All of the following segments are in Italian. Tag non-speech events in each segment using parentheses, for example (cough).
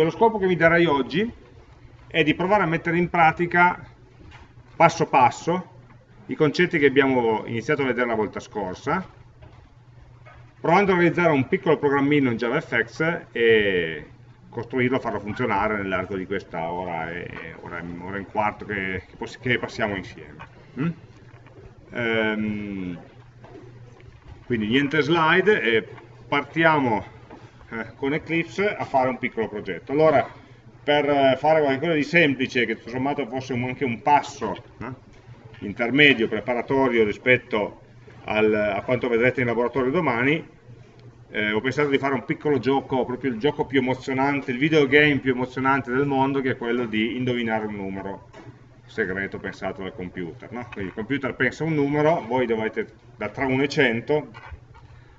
lo scopo che vi darei oggi è di provare a mettere in pratica passo passo i concetti che abbiamo iniziato a vedere la volta scorsa provando a realizzare un piccolo programmino in JavaFX e costruirlo, farlo funzionare nell'arco di questa ora e ora, ora e un quarto che, che, passiamo insieme. Mm? Um, quindi niente slide partiamo eh, con Eclipse a fare un piccolo progetto. Allora, per eh, fare qualcosa di semplice, che tutto sommato fosse anche un passo eh, intermedio, preparatorio rispetto al, a quanto vedrete in laboratorio domani, eh, ho pensato di fare un piccolo gioco, proprio il gioco più emozionante, il videogame più emozionante del mondo, che è quello di indovinare un numero segreto pensato dal computer. No? Quindi il computer pensa un numero, voi dovete da tra 1 e 100,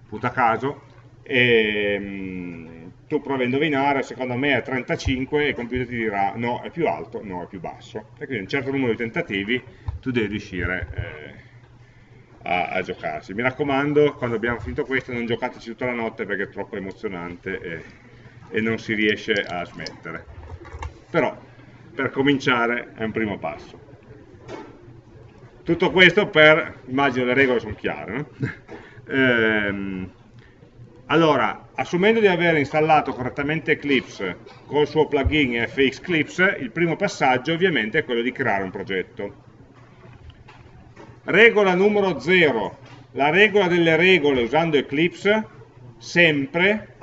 puta caso, e mh, tu provi a indovinare, secondo me è 35 e il computer ti dirà no, è più alto, no, è più basso. E quindi un certo numero di tentativi tu devi riuscire eh, a, a, giocarsi. Mi raccomando, quando abbiamo finito questo non giocateci tutta la notte perché è troppo emozionante e, e non si riesce a smettere. Però, per cominciare, è un primo passo. Tutto questo per, immagino le regole sono chiare, no? (laughs) ehm, allora, assumendo di aver installato correttamente Eclipse col suo plugin FX Clips, il primo passaggio ovviamente è quello di creare un progetto. Regola numero 0, la regola delle regole usando Eclipse, sempre,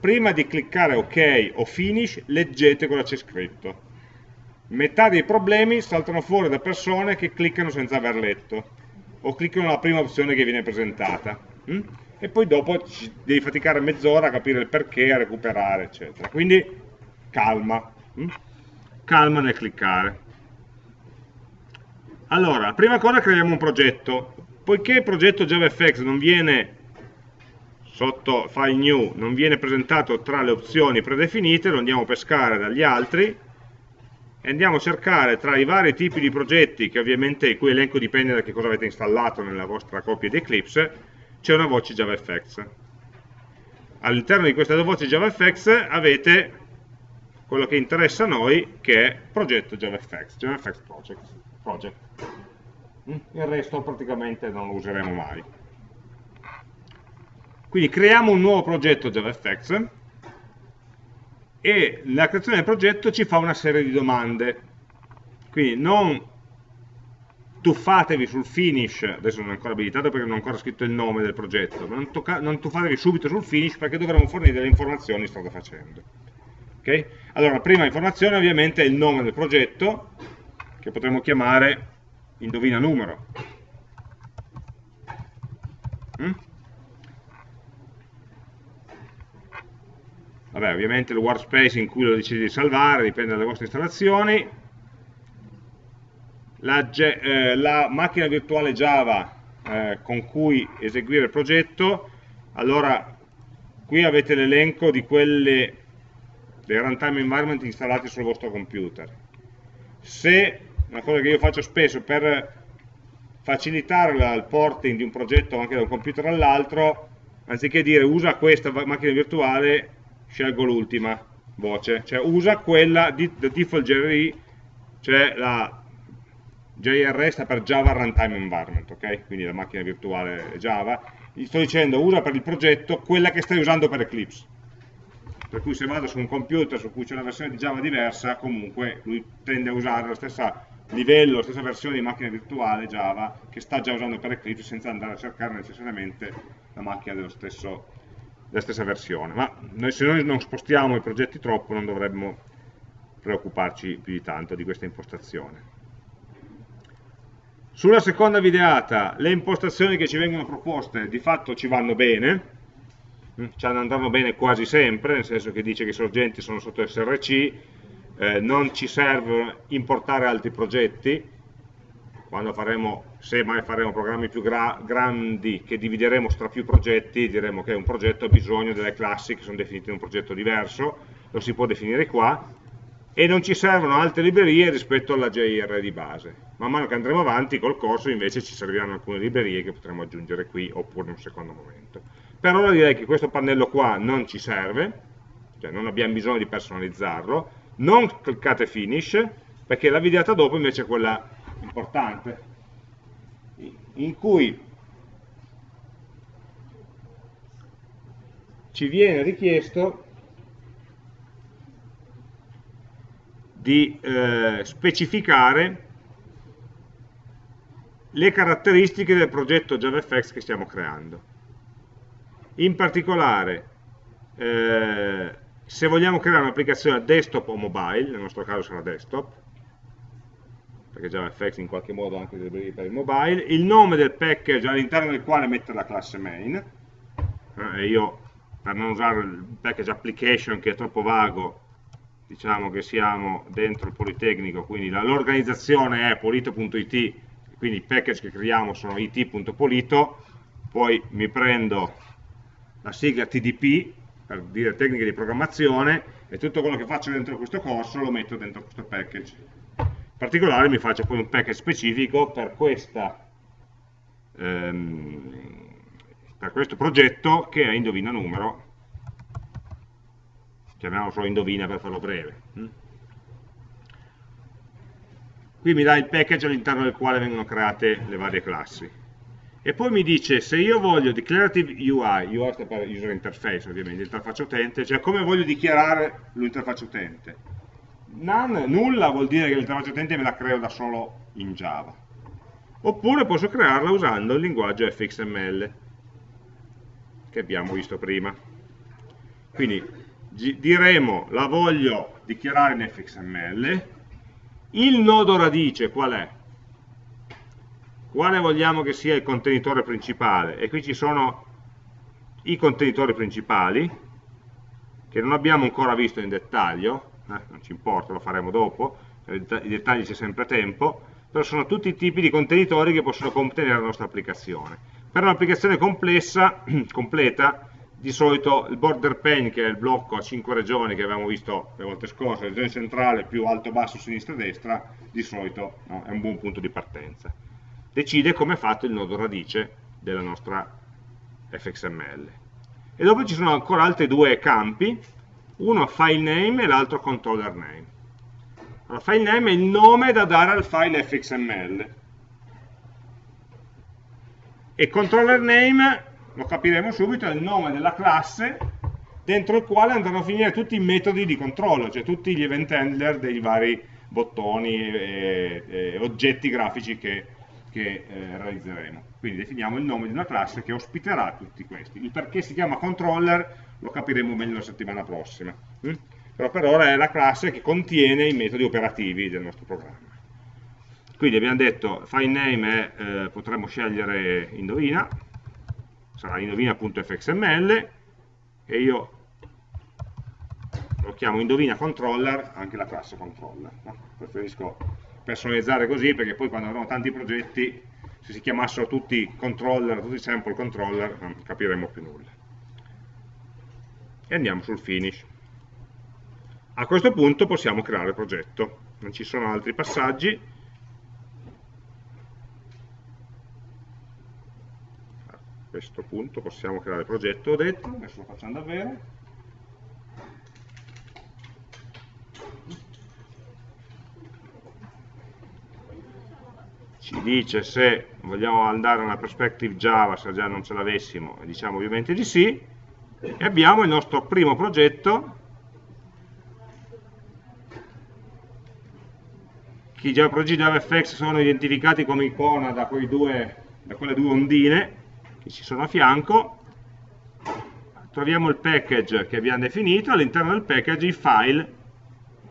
prima di cliccare OK o Finish, leggete cosa c'è scritto. Metà dei problemi saltano fuori da persone che cliccano senza aver letto, o cliccano la prima opzione che viene presentata. E poi dopo devi faticare mezz'ora a capire il perché, a recuperare, eccetera. Quindi calma, hm? calma nel cliccare. Allora, prima cosa creiamo un progetto. Poiché il progetto JavaFX non viene sotto file new, non viene presentato tra le opzioni predefinite, lo andiamo a pescare dagli altri e andiamo a cercare tra i vari tipi di progetti, che ovviamente il cui elenco dipende da che cosa avete installato nella vostra copia di Eclipse, c'è una voce JavaFX. All'interno di questa voce JavaFX avete quello che interessa a noi, che è progetto JavaFX, JavaFX Project project. Mm? Il resto praticamente non lo useremo mai. Quindi creiamo un nuovo progetto JavaFX e la creazione del progetto ci fa una serie di domande. Quindi non tuffatevi sul finish, adesso non è ancora abilitato perché non ho ancora scritto il nome del progetto, ma non, non tuffatevi subito sul finish perché dovremo fornire delle informazioni strada facendo. Okay? Allora, la prima informazione ovviamente è il nome del progetto, che potremmo chiamare indovina numero. Mm? Vabbè, ovviamente il workspace in cui lo decidi di salvare dipende dalle vostre installazioni. La, eh, la macchina virtuale Java eh, con cui eseguire il progetto, allora qui avete l'elenco di quelle dei runtime environment installati sul vostro computer. Se una cosa che io faccio spesso per facilitare il porting di un progetto anche da un computer all'altro, anziché dire usa questa macchina virtuale, scelgo l'ultima voce, cioè usa quella di default JRE, cioè la JRE sta per Java Runtime Environment, ok? Quindi la macchina virtuale Java, gli sto dicendo usa per il progetto quella che stai usando per Eclipse per cui se vado su un computer su cui c'è una versione di Java diversa, comunque lui tende a usare la stessa livello, la stessa versione di macchina virtuale Java che sta già usando per Eclipse senza andare a cercare necessariamente la macchina stesso, della stessa versione. Ma noi, se noi non spostiamo i progetti troppo non dovremmo preoccuparci più di tanto di questa impostazione. Sulla seconda videata le impostazioni che ci vengono proposte di fatto ci vanno bene, mm, ci andranno bene quasi sempre, nel senso che dice che i sorgenti sono sotto SRC, eh, non ci serve importare altri progetti, quando faremo, se mai faremo programmi più gra grandi che divideremo tra più progetti, diremo che un progetto ha bisogno delle classi che sono definite in un progetto diverso, lo si può definire qua, e non ci servono altre librerie rispetto alla JR di base. Man mano che andremo avanti col corso invece ci serviranno alcune librerie che potremo aggiungere qui oppure in un secondo momento. Per ora direi che questo pannello qua non ci serve, cioè non abbiamo bisogno di personalizzarlo, non cliccate finish, perché la videata dopo invece è quella importante, in cui ci viene richiesto di eh, specificare le caratteristiche del progetto JavaFX che stiamo creando. In particolare, eh, se vogliamo creare un'applicazione desktop o mobile, nel nostro caso sarà desktop, perché JavaFX in qualche modo anche deve per il mobile, il nome del package all'interno del quale mettere la classe main, eh, io per non usare il package application che è troppo vago, diciamo che siamo dentro il Politecnico, quindi l'organizzazione è polito.it, quindi i package che creiamo sono it.polito, poi mi prendo la sigla TDP, per dire tecniche di programmazione, e tutto quello che faccio dentro questo corso lo metto dentro questo package. In particolare mi faccio poi un package specifico per questa ehm, per questo progetto che è indovina numero, chiamiamolo solo indovina per farlo breve. Mm? Qui mi dà il package all'interno del quale vengono create le varie classi. E poi mi dice se io voglio declarative UI, UI sta per user interface ovviamente, interfaccia utente, cioè come voglio dichiarare l'interfaccia utente. None, nulla vuol dire che l'interfaccia utente me la creo da solo in Java. Oppure posso crearla usando il linguaggio fxml che abbiamo visto prima. Quindi diremo la voglio dichiarare in fxml, il nodo radice qual è? Quale vogliamo che sia il contenitore principale? E qui ci sono i contenitori principali, che non abbiamo ancora visto in dettaglio, eh, non ci importa, lo faremo dopo, i dettagli c'è sempre tempo, però sono tutti i tipi di contenitori che possono contenere la nostra applicazione. Per un'applicazione complessa, (clears throat) completa, di solito il border pane, che è il blocco a 5 regioni che avevamo visto le volte scorse, regione centrale più alto, basso, sinistra, destra, di solito no, è un buon punto di partenza. Decide come è fatto il nodo radice della nostra fxml. E dopo ci sono ancora altri due campi, uno file name e l'altro controller name. Allora, file name è il nome da dare al file fxml e controller name, lo capiremo subito, è il nome della classe dentro il quale andranno a finire tutti i metodi di controllo, cioè tutti gli event handler dei vari bottoni e, e oggetti grafici che, che eh, realizzeremo. Quindi definiamo il nome di una classe che ospiterà tutti questi. Il perché si chiama controller lo capiremo meglio la settimana prossima. Mm? Però per ora è la classe che contiene i metodi operativi del nostro programma. Quindi abbiamo detto file name è, eh, potremmo scegliere indovina, sarà indovina.fxml e io lo chiamo indovina controller, anche la classe controller. No? Preferisco personalizzare così perché poi quando avremo tanti progetti, se si chiamassero tutti controller, tutti sample controller, non capiremo più nulla. E andiamo sul finish. A questo punto possiamo creare il progetto, non ci sono altri passaggi, questo punto possiamo creare progetto, ho detto, adesso lo facciamo davvero. Ci dice se vogliamo andare a una perspective Java, se già non ce l'avessimo, diciamo ovviamente di sì, e abbiamo il nostro primo progetto. Che i progetti JavaFX sono identificati come icona da, due, da quelle due ondine che ci sono a fianco, troviamo il package che abbiamo definito, all'interno del package i file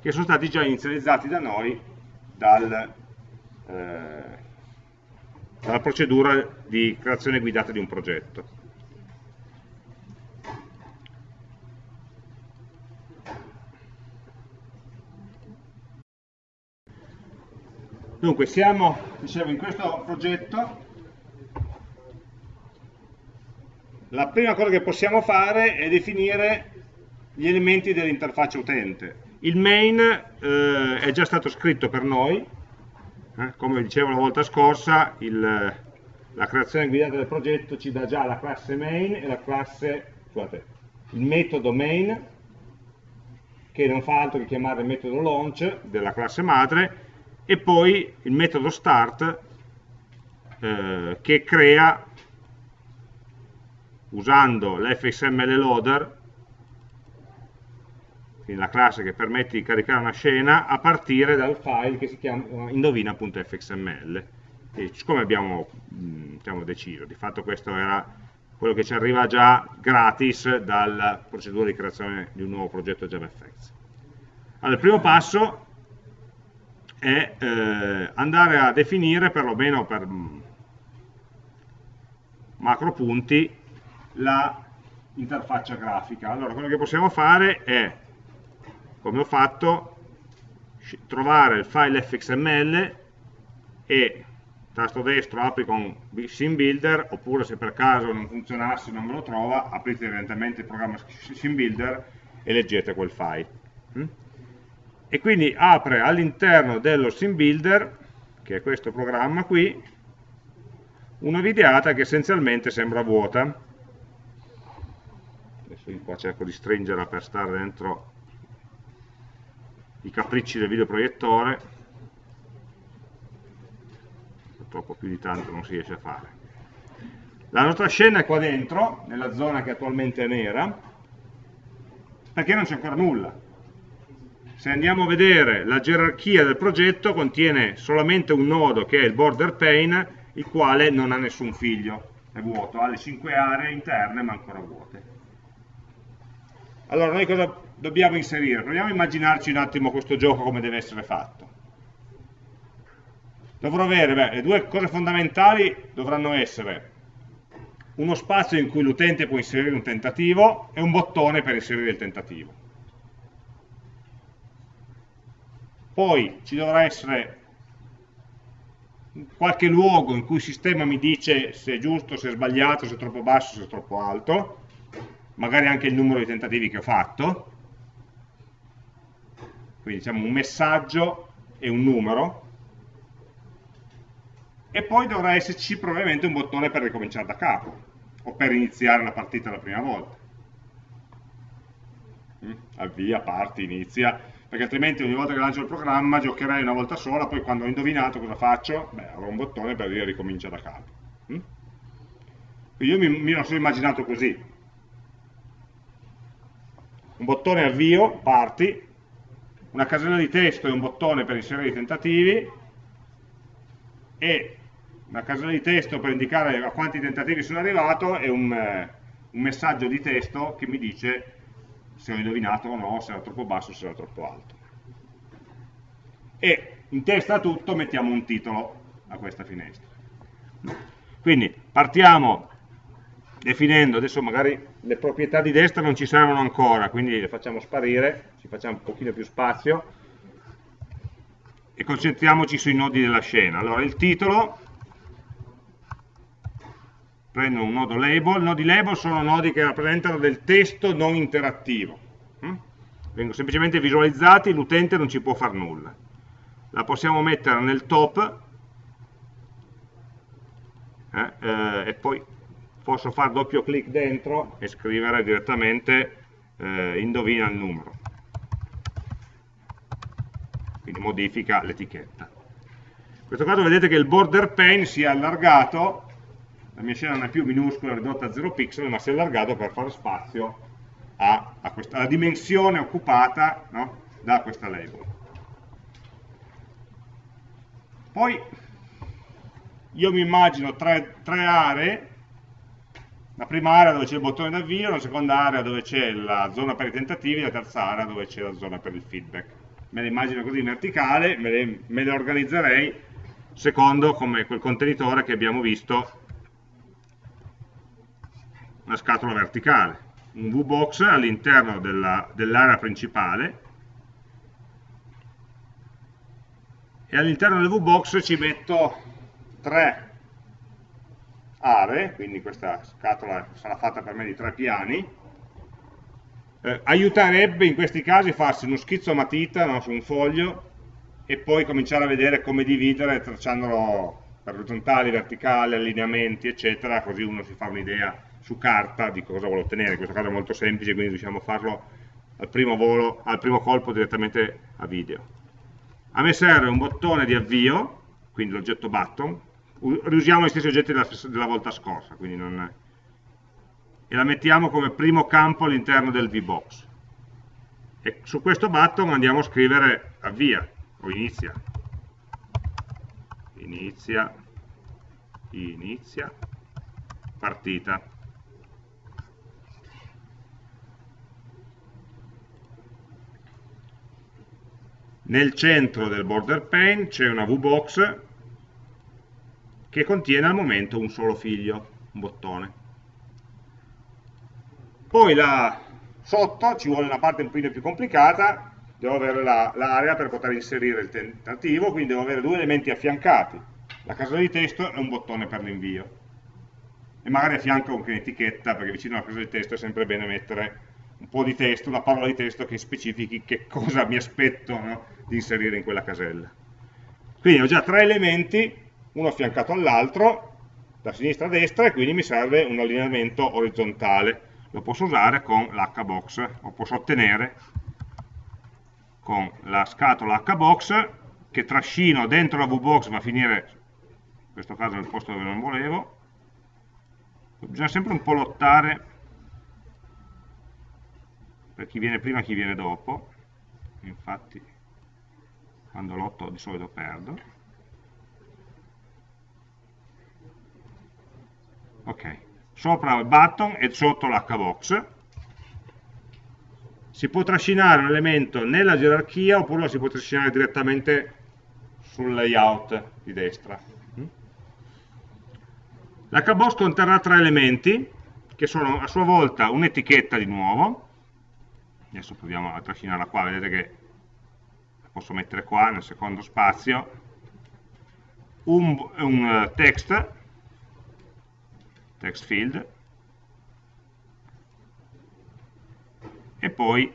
che sono stati già inizializzati da noi dal, eh, dalla procedura di creazione guidata di un progetto. Dunque, siamo dicevo, in questo progetto la prima cosa che possiamo fare è definire gli elementi dell'interfaccia utente. Il main eh, è già stato scritto per noi, eh, come dicevo la volta scorsa, il, la creazione guidata del progetto ci dà già la classe main e la classe, scusate, il metodo main che non fa altro che chiamare il metodo launch della classe madre e poi il metodo start eh, che crea usando l'fxml loader quindi la classe che permette di caricare una scena a partire dal file che si chiama indovina.fxml siccome abbiamo diciamo, deciso, di fatto questo era quello che ci arriva già gratis dalla procedura di creazione di un nuovo progetto JavaFX. Allora, il primo passo è eh, andare a definire, perlomeno per macro punti, l'interfaccia grafica. Allora, quello che possiamo fare è, come ho fatto, trovare il file fxml e tasto destro apri con SimBuilder oppure se per caso non funzionasse e non me lo trova aprite evidentemente il programma SimBuilder e leggete quel file mm? e quindi apre all'interno dello SimBuilder che è questo programma qui una videata che essenzialmente sembra vuota io qua cerco di stringerla per stare dentro i capricci del videoproiettore purtroppo più di tanto non si riesce a fare. La nostra scena è qua dentro, nella zona che attualmente è nera, perché non c'è ancora nulla. Se andiamo a vedere la gerarchia del progetto, contiene solamente un nodo che è il border pane, il quale non ha nessun figlio, è vuoto, ha le cinque aree interne ma ancora vuote. Allora noi cosa dobbiamo inserire? Proviamo a immaginarci un attimo questo gioco come deve essere fatto dovrò avere, beh, le due cose fondamentali dovranno essere uno spazio in cui l'utente può inserire un tentativo e un bottone per inserire il tentativo. Poi ci dovrà essere qualche luogo in cui il sistema mi dice se è giusto, se è sbagliato, se è troppo basso, se è troppo alto, magari anche il numero di tentativi che ho fatto, quindi diciamo un messaggio e un numero, e poi dovrà esserci probabilmente un bottone per ricominciare da capo o per iniziare la partita la prima volta mm? avvia, parti, inizia perché altrimenti ogni volta che lancio il programma giocherei una volta sola poi quando ho indovinato cosa faccio? beh, avrò un bottone per dire ricomincia da capo mm? io mi, mi sono immaginato così un bottone avvio, parti una casella di testo e un bottone per inserire i tentativi e una casella di testo per indicare a quanti tentativi sono arrivato e un, eh, un messaggio di testo che mi dice se ho indovinato o no, se era troppo basso o se era troppo alto. E in testa a tutto mettiamo un titolo a questa finestra. Quindi partiamo definendo, adesso magari le proprietà di destra non ci servono ancora, quindi le facciamo sparire, ci facciamo un pochino più spazio e concentriamoci sui nodi della scena. Allora il titolo prendo un nodo label, nodi label sono nodi che rappresentano del testo non interattivo, hm? vengono semplicemente visualizzati, l'utente non ci può fare nulla. La possiamo mettere nel top eh, eh, e poi posso fare doppio clic dentro e scrivere direttamente eh, indovina il numero. Quindi modifica l'etichetta. In questo caso vedete che il border pane si è allargato la mia scena non è più minuscola, ridotta a 0 pixel, ma si è allargato per fare spazio a, a questa, alla dimensione occupata no, da questa label. Poi io mi immagino tre, tre aree, la prima area dove c'è il bottone d'avvio, la seconda area dove c'è la zona per i tentativi, la terza area dove c'è la zona per il feedback. Me le immagino così in verticale, me le, me le organizzerei secondo come quel contenitore che abbiamo visto una scatola verticale, un VBox all'interno dell'area dell principale e all'interno del VBox ci metto tre aree, quindi questa scatola sarà fatta per me di tre piani, eh, aiuterebbe in questi casi farsi uno schizzo a matita no, su un foglio e poi cominciare a vedere come dividere tracciandolo per orizzontali, verticali, allineamenti, eccetera, così uno si fa un'idea su carta di cosa vuole ottenere, in questo caso è molto semplice, quindi riusciamo a farlo al primo, volo, al primo colpo direttamente a video. A me serve un bottone di avvio, quindi l'oggetto button, riusiamo gli stessi oggetti della, della volta scorsa, non... e la mettiamo come primo campo all'interno del VBox. E su questo button andiamo a scrivere avvia o inizia. Inizia, inizia, partita. Nel centro del border pane c'è una VBox che contiene al momento un solo figlio, un bottone. Poi là sotto ci vuole una parte un pochino più complicata, devo avere l'area la, per poter inserire il tentativo, quindi devo avere due elementi affiancati, la casella di testo e un bottone per l'invio. E magari affianco anche un'etichetta, perché vicino alla casella di testo è sempre bene mettere un po' di testo, una parola di testo che specifichi che cosa mi aspetto no, di inserire in quella casella. Quindi ho già tre elementi, uno affiancato all'altro, da sinistra a destra, e quindi mi serve un allineamento orizzontale. Lo posso usare con l'hbox, o posso ottenere con la scatola hbox, che trascino dentro la vbox, va a finire, in questo caso nel posto dove non volevo. Bisogna sempre un po' lottare per chi viene prima e chi viene dopo infatti quando lotto di solito perdo ok. Sopra il button e sotto l'hbox si può trascinare un elemento nella gerarchia oppure lo si può trascinare direttamente sul layout di destra. L'hbox conterrà tre elementi che sono a sua volta un'etichetta di nuovo. Adesso proviamo a trascinarla qua, vedete che la posso mettere qua nel secondo spazio, un, un eh, text, text field, e poi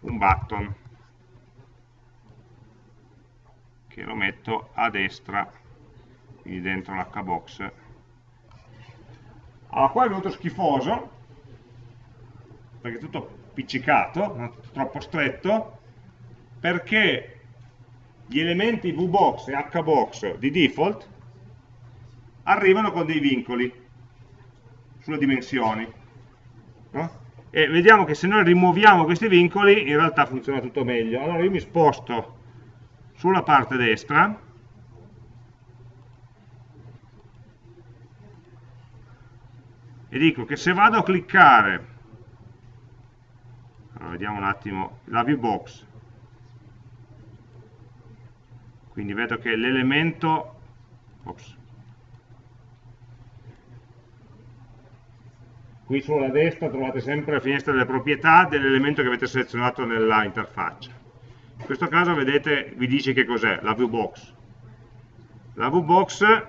un button che lo metto a destra quindi dentro l'hbox. Allora qua è venuto schifoso perché è tutto piccicato, non troppo stretto, perché gli elementi VBox e HBox di default arrivano con dei vincoli sulle dimensioni. No? E vediamo che se noi rimuoviamo questi vincoli in realtà funziona tutto meglio. Allora io mi sposto sulla parte destra e dico che se vado a cliccare allora, vediamo un attimo la view box quindi vedo che l'elemento qui sulla destra trovate sempre la finestra delle proprietà dell'elemento che avete selezionato nella interfaccia in questo caso vedete vi dice che cos'è la view box la view box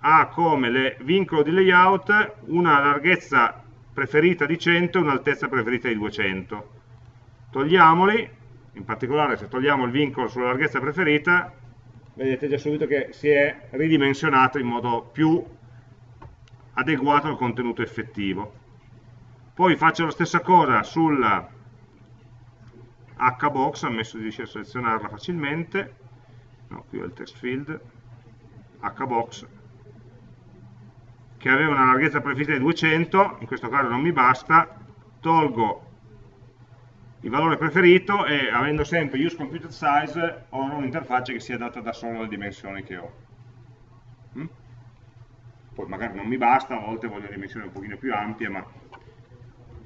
ha come vincolo di layout una larghezza preferita di 100 e un'altezza preferita di 200. Togliamoli, in particolare se togliamo il vincolo sulla larghezza preferita, vedete già subito che si è ridimensionato in modo più adeguato al contenuto effettivo. Poi faccio la stessa cosa sulla hbox, ammesso di riuscire a selezionarla facilmente, no, qui ho il text field, hbox, che aveva una larghezza preferita di 200, in questo caso non mi basta, tolgo il valore preferito e avendo sempre use computed size ho un'interfaccia che sia adatta da solo alle dimensioni che ho. Poi magari non mi basta, a volte voglio dimensioni un pochino più ampie, ma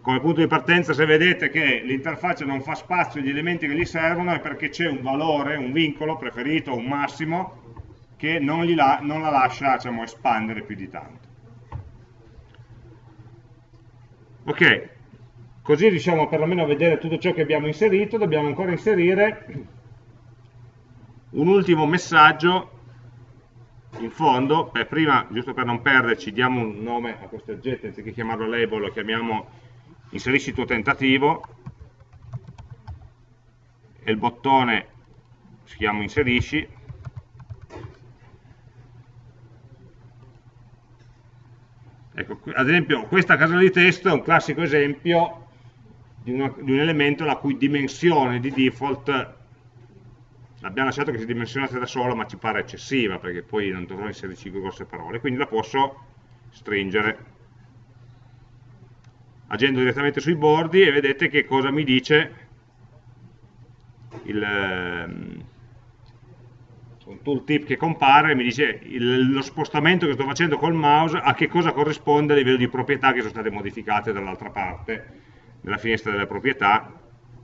come punto di partenza se vedete che l'interfaccia non fa spazio agli elementi che gli servono è perché c'è un valore, un vincolo preferito, un massimo, che non, la, non la lascia diciamo, espandere più di tanto. ok così riusciamo perlomeno a vedere tutto ciò che abbiamo inserito dobbiamo ancora inserire un ultimo messaggio in fondo per prima, giusto per non perderci, diamo un nome a questo oggetto anziché chiamarlo label lo chiamiamo inserisci il tuo tentativo. E il bottone si chiama inserisci. Ecco, ad esempio questa casella di testo è un classico esempio di, una, di un elemento la cui dimensione di default l'abbiamo lasciato che si dimensionasse da solo ma ci pare eccessiva perché poi non dovrò inserire 5 grosse parole quindi la posso stringere. Agendo direttamente sui bordi e vedete che cosa mi dice il, ehm, un tooltip che compare mi dice il, lo spostamento che sto facendo col mouse a che cosa corrisponde a livello di proprietà che sono state modificate dall'altra parte della finestra delle proprietà.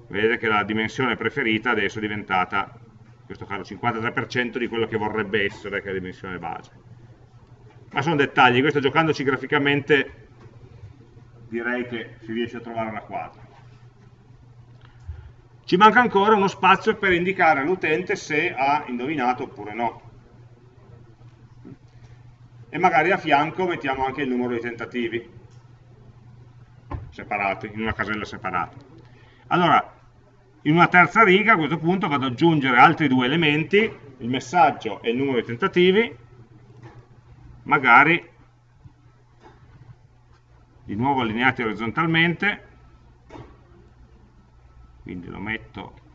Vedete che la dimensione preferita adesso è diventata questo caso 53% di quello che vorrebbe essere, che è la dimensione base. Ma sono dettagli, questo giocandoci graficamente direi che si riesce a trovare una quadra. Ci manca ancora uno spazio per indicare all'utente se ha indovinato oppure no. E magari a fianco mettiamo anche il numero di tentativi, separati, in una casella separata. Allora, in una terza riga a questo punto vado ad aggiungere altri due elementi, il messaggio e il numero di tentativi, magari di nuovo allineati orizzontalmente, quindi lo metto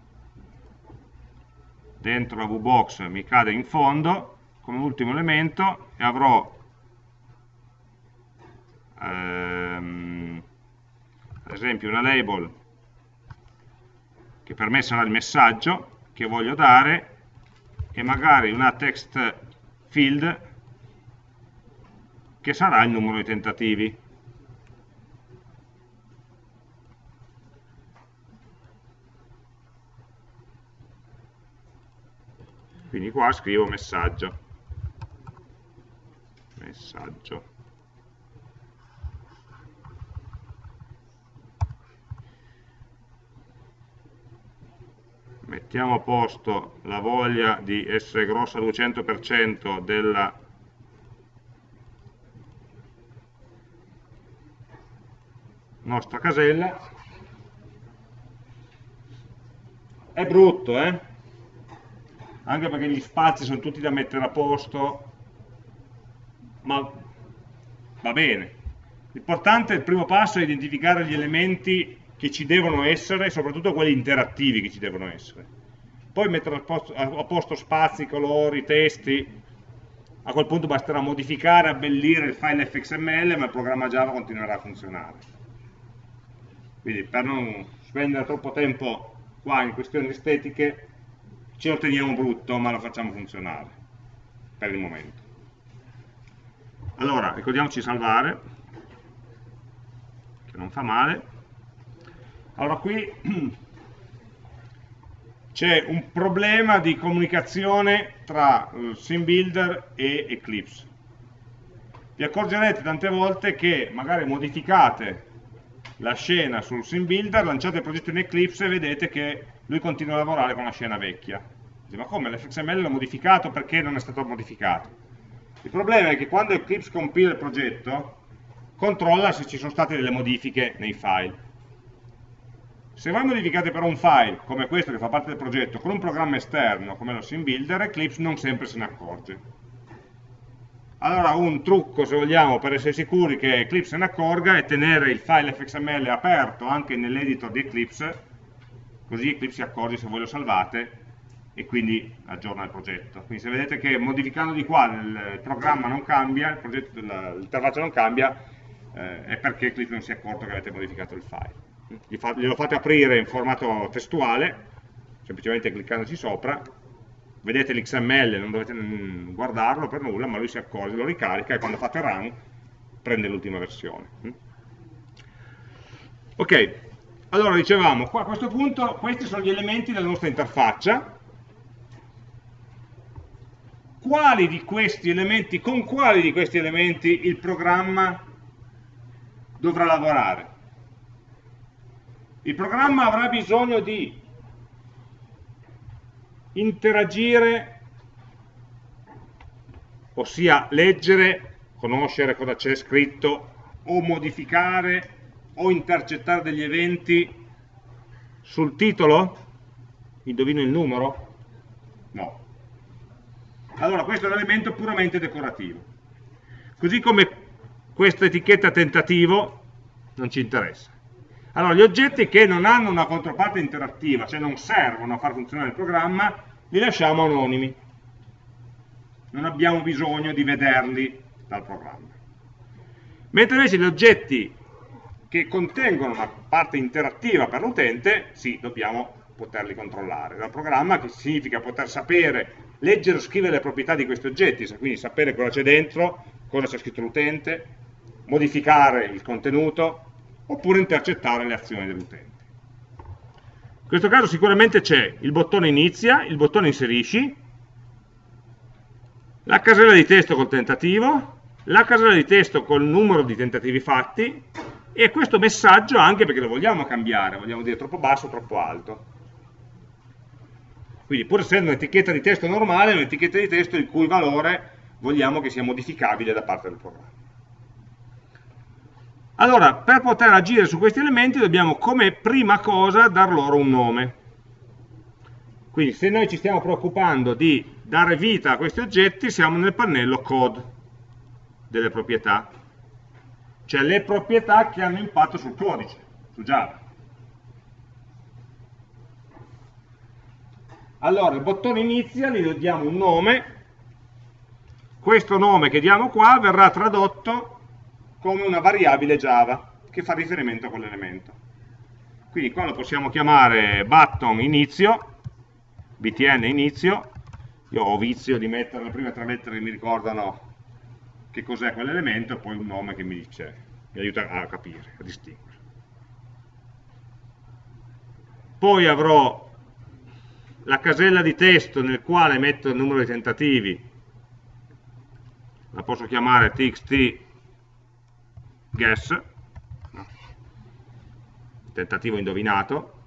dentro la VBox, mi cade in fondo come ultimo elemento e avrò ehm, ad esempio una label che per me sarà il messaggio che voglio dare e magari una text field che sarà il numero di tentativi. Quindi qua scrivo messaggio. Messaggio. Mettiamo a posto la voglia di essere grossa al 200% della nostra casella. È brutto eh? Anche perché gli spazi sono tutti da mettere a posto ma va bene. L'importante, il primo passo è identificare gli elementi che ci devono essere, soprattutto quelli interattivi che ci devono essere. Poi mettere a posto, a posto spazi, colori, testi, a quel punto basterà modificare, abbellire il file fxml, ma il programma Java continuerà a funzionare. Quindi per non spendere troppo tempo qua in questioni estetiche, ci otteniamo brutto, ma lo facciamo funzionare, per il momento. Allora, ricordiamoci di salvare, che non fa male. Allora qui (clears throat) c'è un problema di comunicazione tra uh, SimBuilder e Eclipse. Vi accorgerete tante volte che magari modificate la scena sul SimBuilder, lanciate il progetto in Eclipse e vedete che lui continua a lavorare con la scena vecchia. Ma come? L'FXML l'ho modificato perché non è stato modificato? Il problema è che quando Eclipse compila il progetto, controlla se ci sono state delle modifiche nei file se voi modificate però un file, come questo che fa parte del progetto, con un programma esterno, come lo SimBuilder, Eclipse non sempre se ne accorge. Allora un trucco, se vogliamo, per essere sicuri che Eclipse se ne accorga è tenere il file fxml aperto anche nell'editor di Eclipse, così Eclipse si accorge se voi lo salvate e quindi aggiorna il progetto. Quindi se vedete che modificando di qua il programma non cambia, l'interfaccia non cambia, eh, è perché Eclipse non si è accorto che avete modificato il file glielo fate aprire in formato testuale, semplicemente cliccandoci sopra, vedete l'XML, non dovete guardarlo per nulla, ma lui si accorge, lo ricarica e quando fate run prende l'ultima versione. Ok, allora dicevamo, a questo punto questi sono gli elementi della nostra interfaccia, quali di questi elementi, con quali di questi elementi il programma dovrà lavorare? Il programma avrà bisogno di interagire, ossia leggere, conoscere cosa c'è scritto, o modificare, o intercettare degli eventi sul titolo? Indovino il numero? No. Allora questo è un elemento puramente decorativo. Così come questa etichetta tentativo non ci interessa Allora, gli oggetti che non hanno una controparte interattiva, cioè non servono a far funzionare il programma, li lasciamo anonimi. Non abbiamo bisogno di vederli dal programma. Mentre invece gli oggetti che contengono una parte interattiva per l'utente, sì, dobbiamo poterli controllare dal programma, che significa poter sapere, leggere o scrivere le proprietà di questi oggetti, quindi sapere cosa c'è dentro, cosa c'è scritto l'utente, modificare il contenuto, oppure intercettare le azioni dell'utente. In questo caso sicuramente c'è il bottone inizia, il bottone inserisci, la casella di testo col tentativo, la casella di testo col numero di tentativi fatti e questo messaggio anche perché lo vogliamo cambiare, vogliamo dire troppo basso o troppo alto. Quindi pur essendo un'etichetta di testo normale, è un'etichetta di testo il cui valore vogliamo che sia modificabile da parte del programma. Allora, per poter agire su questi elementi dobbiamo come prima cosa dar loro un nome. Quindi se noi ci stiamo preoccupando di dare vita a questi oggetti, siamo nel pannello code delle proprietà, cioè le proprietà che hanno impatto sul codice, su Java. Allora, il bottone inizia, gli diamo un nome, questo nome che diamo qua verrà tradotto come una variabile Java che fa riferimento a quell'elemento. Quindi qua lo possiamo chiamare button inizio, btn inizio, io ho vizio di mettere le prime tre lettere che mi ricordano che cos'è quell'elemento e poi un nome che mi dice, mi aiuta a capire, a distinguere. Poi avrò la casella di testo nel quale metto il numero di tentativi, la posso chiamare txt guess, tentativo indovinato,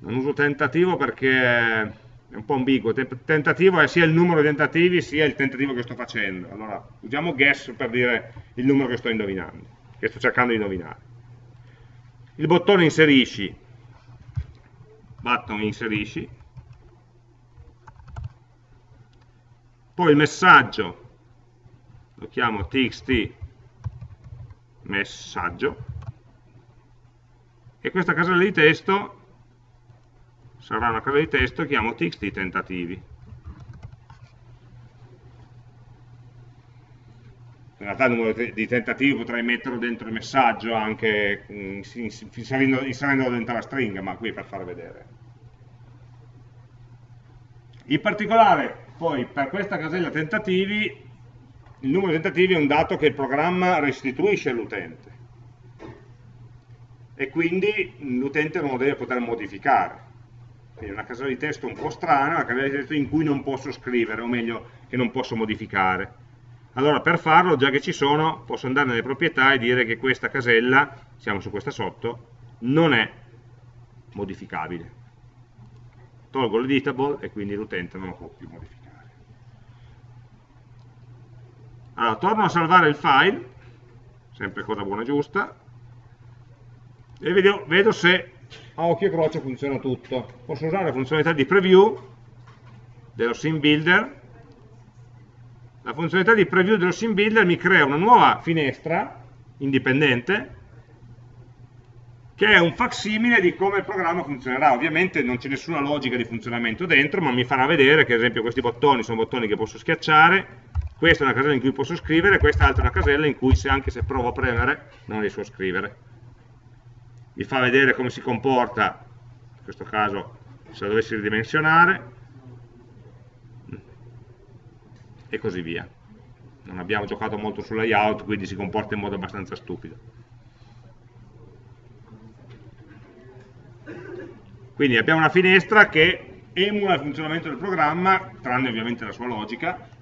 non uso tentativo perché è un po' ambiguo, tentativo è sia il numero di tentativi sia il tentativo che sto facendo, allora usiamo guess per dire il numero che sto indovinando, che sto cercando di indovinare. Il bottone inserisci, button inserisci, poi il messaggio. Lo chiamo txt messaggio. E questa casella di testo sarà una casella di testo che chiamo txt tentativi. In realtà il numero di tentativi potrei metterlo dentro il messaggio anche mm, inserendolo dentro la stringa ma qui per far vedere. In particolare poi per questa casella tentativi il numero di tentativi è un dato che il programma restituisce all'utente e quindi l'utente non lo deve poter modificare. Quindi è una casella di testo un po' strana, una casella di testo in cui non posso scrivere, o meglio, che non posso modificare. Allora per farlo, già che ci sono, posso andare nelle proprietà e dire che questa casella, siamo su questa sotto, non è modificabile. Tolgo l'editable e quindi l'utente non lo può più modificare. Allora, torno a salvare il file, sempre cosa buona e giusta, e vedo, vedo se a occhio e croce funziona tutto. Posso usare la funzionalità di preview dello sim builder. La funzionalità di preview dello sim builder mi crea una nuova finestra indipendente che è un facsimile di come il programma funzionerà. Ovviamente non c'è nessuna logica di funzionamento dentro, ma mi farà vedere che ad esempio questi bottoni sono bottoni che posso schiacciare, questa è una casella in cui posso scrivere, quest'altra è una casella in cui se anche se provo a premere non riesco a scrivere. Vi fa vedere come si comporta, in questo caso se la dovessi ridimensionare, e così via. Non abbiamo giocato molto sul layout, quindi si comporta in modo abbastanza stupido. Quindi abbiamo una finestra che emula il funzionamento del programma, tranne ovviamente la sua logica,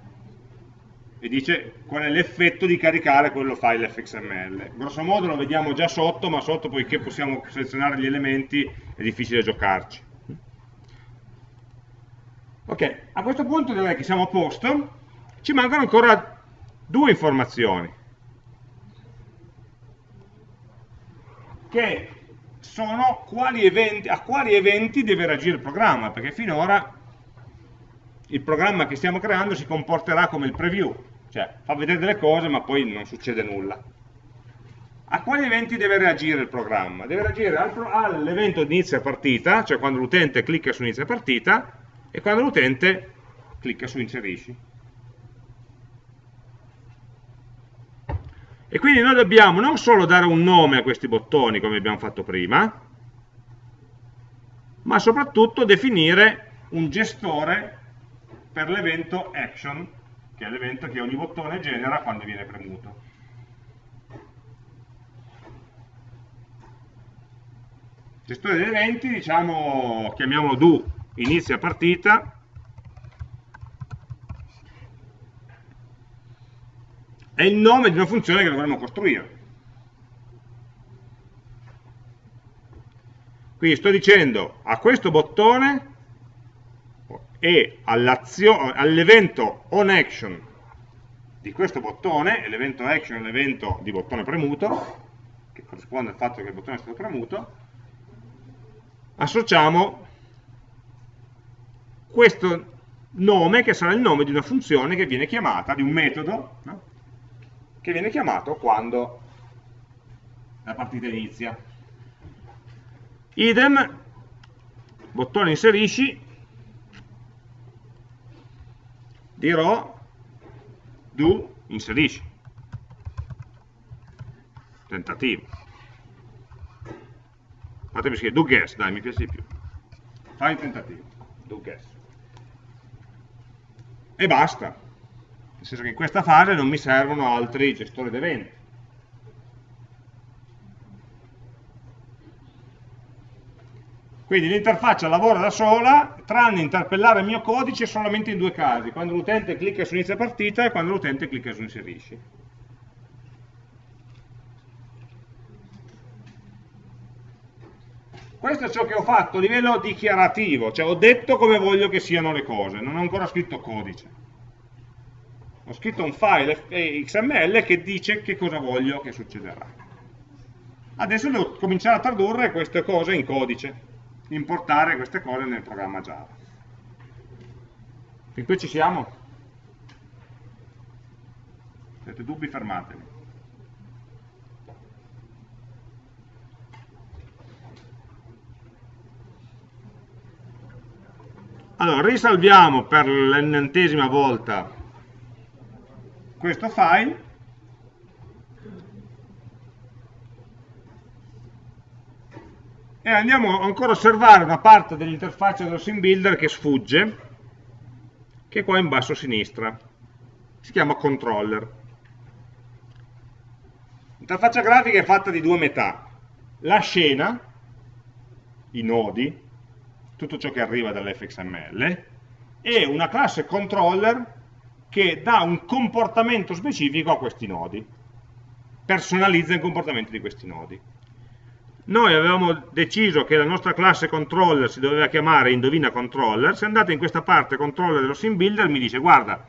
e dice qual è l'effetto di caricare quello file fxml. Grosso modo lo vediamo già sotto, ma sotto poiché possiamo selezionare gli elementi è difficile giocarci. Ok, a questo punto direi che siamo a posto, ci mancano ancora due informazioni, che sono quali eventi, a quali eventi deve reagire il programma, perché finora il programma che stiamo creando si comporterà come il preview, cioè fa vedere delle cose ma poi non succede nulla. a quali eventi deve reagire il programma? Deve reagire all'evento di inizio partita, cioè quando l'utente clicca su inizio partita, e quando l'utente clicca su inserisci. E quindi noi dobbiamo non solo dare un nome a questi bottoni, come abbiamo fatto prima, ma soprattutto definire un gestore per l'evento action, che è l'evento che ogni bottone genera quando viene premuto. Gestore degli eventi, diciamo, chiamiamolo do, inizia partita, è il nome di una funzione che dovremmo costruire. Quindi sto dicendo a questo bottone e all'evento onAction di questo bottone, l'evento action è l'evento di bottone premuto, che corrisponde al fatto che il bottone è stato premuto, associamo questo nome che sarà il nome di una funzione che viene chiamata, di un metodo, no? che viene chiamato quando la partita inizia. Idem, bottone inserisci, dirò do inserisci. Tentativo. Fatemi scrivere do guess, dai, mi piace di più. Fai il tentativo, do guess. E basta. Nel senso che in questa fase non mi servono altri gestori d'eventi. Quindi l'interfaccia lavora da sola, tranne interpellare il mio codice solamente in due casi, quando l'utente clicca su inizia partita e quando l'utente clicca su inserisci. Questo è ciò che ho fatto a livello dichiarativo, cioè ho detto come voglio che siano le cose, non ho ancora scritto codice. Ho scritto un file XML che dice che cosa voglio che succederà. Adesso devo cominciare a tradurre queste cose in codice importare queste cose nel programma Java. Fin qui ci siamo? Se avete dubbi fermatevi. Allora, risalviamo per l'ennantesima volta questo file e andiamo ancora a osservare una parte dell'interfaccia dello sim builder che sfugge che è qua in basso a sinistra. Si chiama controller. L'interfaccia grafica è fatta di due metà. La scena i nodi tutto ciò che arriva dall'fxml e una classe controller che dà un comportamento specifico a questi nodi. Personalizza il comportamento di questi nodi noi avevamo deciso che la nostra classe controller si doveva chiamare indovina controller, se andate in questa parte controller dello sim builder mi dice guarda,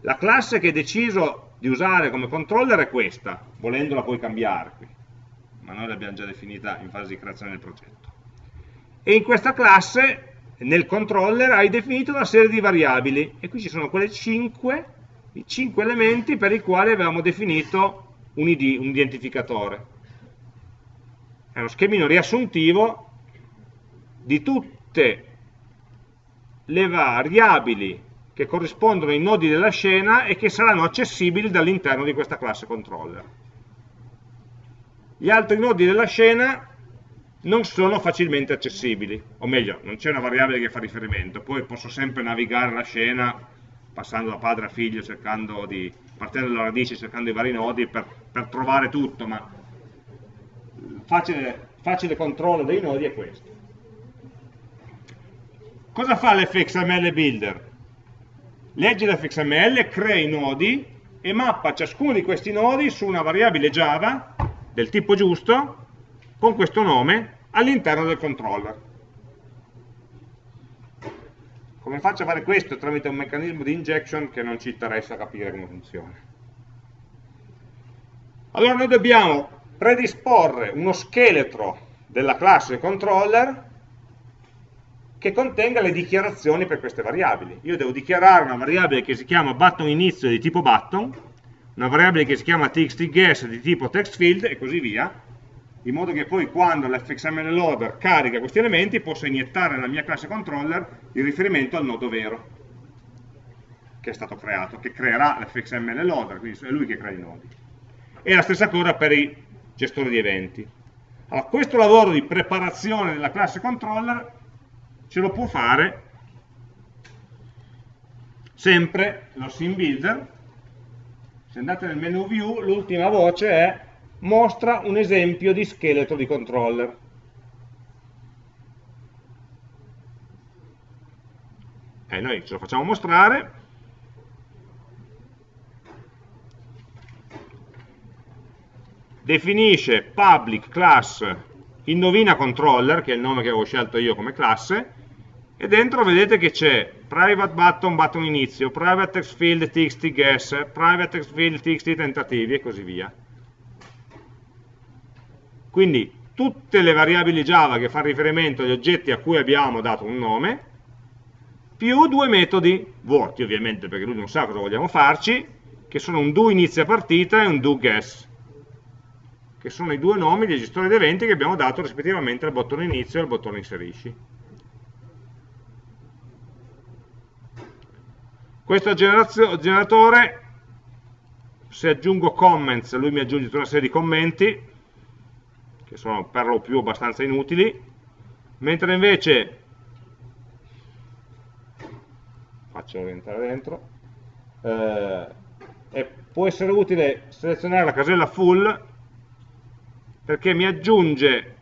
la classe che hai deciso di usare come controller è questa, volendola puoi cambiare qui, ma noi l'abbiamo già definita in fase di creazione del progetto. E in questa classe, nel controller, hai definito una serie di variabili, e qui ci sono quelle 5, i 5 elementi per i quali avevamo definito un ID, un identificatore è uno schemino riassuntivo di tutte le variabili che corrispondono ai nodi della scena e che saranno accessibili dall'interno di questa classe controller. Gli altri nodi della scena non sono facilmente accessibili, o meglio, non c'è una variabile che fa riferimento, poi posso sempre navigare la scena passando da padre a figlio, di, partendo dalla radice, cercando i vari nodi per, per trovare tutto, ma facile, facile controllo dei nodi è questo. Cosa fa l'fxml builder? Legge l'fxml, crea i nodi e mappa ciascuno di questi nodi su una variabile Java del tipo giusto con questo nome all'interno del controller. Come faccio a fare questo tramite un meccanismo di injection che non ci interessa capire come funziona? Allora noi dobbiamo predisporre uno scheletro della classe controller che contenga le dichiarazioni per queste variabili. Io devo dichiarare una variabile che si chiama button inizio di tipo button, una variabile che si chiama txtGuess di tipo textField e così via, in modo che poi quando l'fxml loader carica questi elementi possa iniettare nella mia classe controller il riferimento al nodo vero che è stato creato, che creerà l'fxml loader, quindi è lui che crea i nodi. E la stessa cosa per i gestori di eventi. Allora, questo lavoro di preparazione della classe controller ce lo può fare sempre lo sim builder. Se andate nel menu view l'ultima voce è mostra un esempio di scheletro di controller e noi ce lo facciamo mostrare definisce public class indovina controller che è il nome che avevo scelto io come classe e dentro vedete che c'è private button, button inizio, private text field, txt guess, private text field, txt tentativi e così via. Quindi tutte le variabili Java che fanno riferimento agli oggetti a cui abbiamo dato un nome, più due metodi vuoti ovviamente perché lui non sa cosa vogliamo farci, che sono un do inizia partita e un do guess, che sono i due nomi dei gestori di eventi che abbiamo dato rispettivamente al bottone inizio e al bottone inserisci. Questo generatore, se aggiungo comments, lui mi aggiunge tutta una serie di commenti, che sono per lo più abbastanza inutili, mentre invece, faccio rientrare dentro, eh, può essere utile selezionare la casella full perché mi aggiunge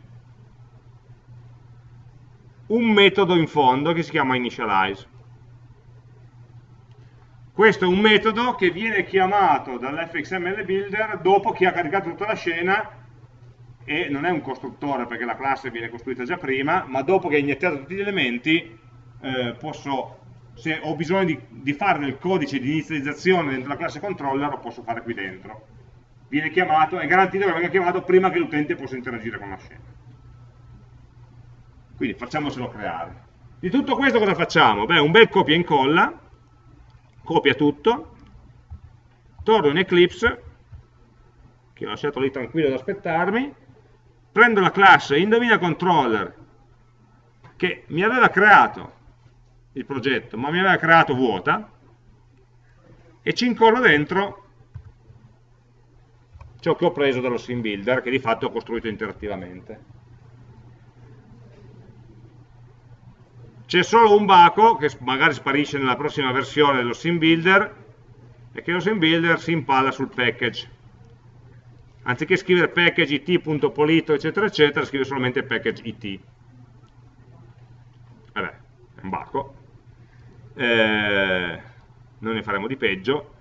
un metodo in fondo che si chiama initialize questo è un metodo che viene chiamato dall'fxml builder dopo che ha caricato tutta la scena e non è un costruttore perché la classe viene costruita già prima, ma dopo che ha iniettato tutti gli elementi eh, posso, se ho bisogno di, di, fare del codice di inizializzazione dentro la classe controller lo posso fare qui dentro. Viene chiamato, è garantito che venga chiamato prima che l'utente possa interagire con la scena. Quindi facciamocelo creare. Di tutto questo cosa facciamo? Beh, un bel copia e incolla, copia tutto, torno in Eclipse, che ho lasciato lì tranquillo ad aspettarmi, prendo la classe indovina controller che mi aveva creato il progetto, ma mi aveva creato vuota, e ci incollo dentro ciò che ho preso dallo sim builder, che di fatto ho costruito interattivamente. C'è solo un baco che magari sparisce nella prossima versione dello sim builder e che lo sim builder si impalla sul package. Anziché scrivere package it.polito eccetera eccetera, scrive solamente package it. Vabbè, è un baco. Eh, noi ne faremo di peggio.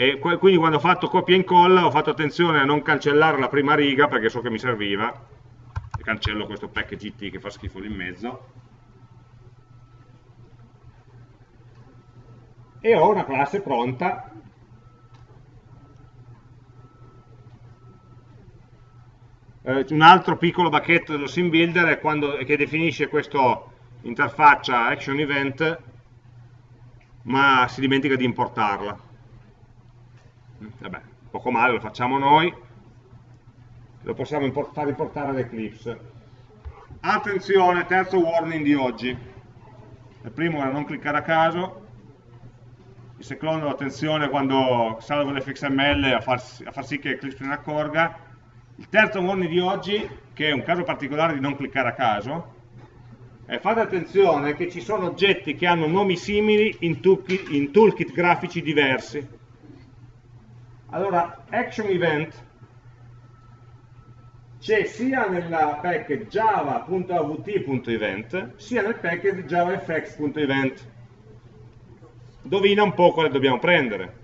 E quindi quando ho fatto copia e incolla ho fatto attenzione a non cancellare la prima riga perché so che mi serviva. E cancello questo package it che fa schifo lì in mezzo. E ho una classe pronta. Eh, un altro piccolo bacchetto dello sim builder è quando, che definisce questa interfaccia action event ma si dimentica di importarla vabbè, poco male, lo facciamo noi. Lo possiamo import far importare ad Eclipse attenzione, terzo warning di oggi. Il primo era non cliccare a caso. Il secondo attenzione quando salvo l'fxml a, far, a far sì che Eclipse se ne accorga, il terzo warning di oggi, che è un caso particolare di non cliccare a caso, è fate attenzione che ci sono oggetti che hanno nomi simili in toolkit, in toolkit grafici diversi. Allora, action event c'è sia nella package java.avt.event sia nel package javafx.event Indovina un po' quale dobbiamo prendere.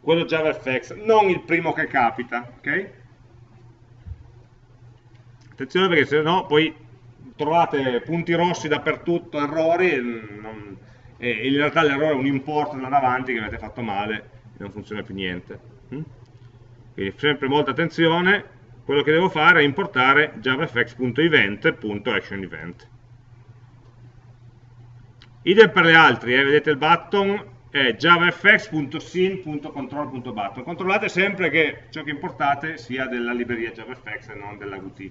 Quello JavaFX, non il primo che capita, ok? Attenzione perché se no poi trovate punti rossi dappertutto, errori, non, e in realtà l'errore è un import da davanti che avete fatto male non funziona più niente. Hm? Quindi sempre molta attenzione, quello che devo fare è importare javafx.event.actionEvent idem per le altre, eh, vedete il button è javafx.sin.control.button. Controllate sempre che ciò che importate sia della libreria JavaFX e non della Qt.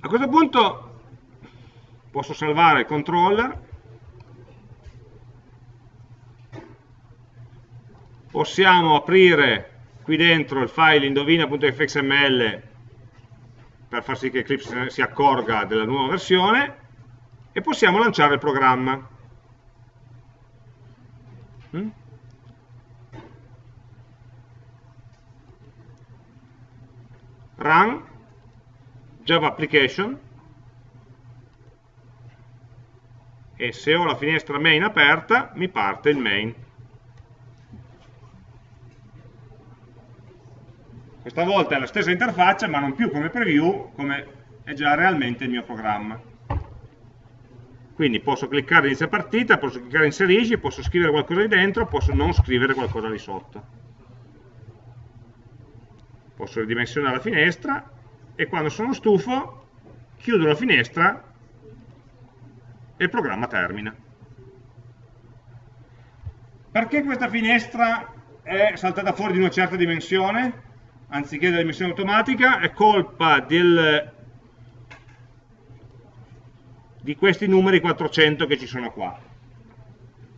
A questo punto posso salvare il controller, possiamo aprire qui dentro il file indovina.fxml per far sì che Eclipse si accorga della nuova versione e possiamo lanciare il programma. Mm? Run Java Application e se ho la finestra main aperta mi parte il main. Questa volta è la stessa interfaccia ma non più come preview, come è già realmente il mio programma. Quindi posso cliccare inizia partita, posso cliccare inserisci, posso scrivere qualcosa di dentro, posso non scrivere qualcosa di sotto. Posso ridimensionare la finestra e quando sono stufo chiudo la finestra e il programma termina. Perché questa finestra è saltata fuori di una certa dimensione, anziché della dimensione automatica? È colpa del, di questi numeri 400 che ci sono qua.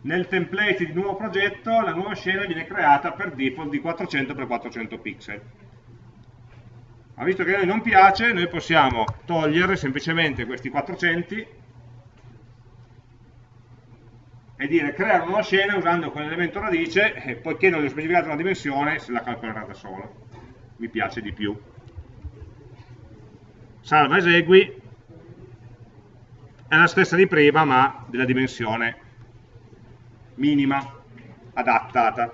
Nel template di nuovo progetto la nuova scena viene creata per default di 400 x 400 pixel ma visto che a noi non piace noi possiamo togliere semplicemente questi 400 e dire creare una scena usando quell'elemento radice e poiché non gli ho specificato una dimensione se la calcolerà da solo. Mi piace di più. Salva, esegui. È la stessa di prima ma della dimensione minima adattata.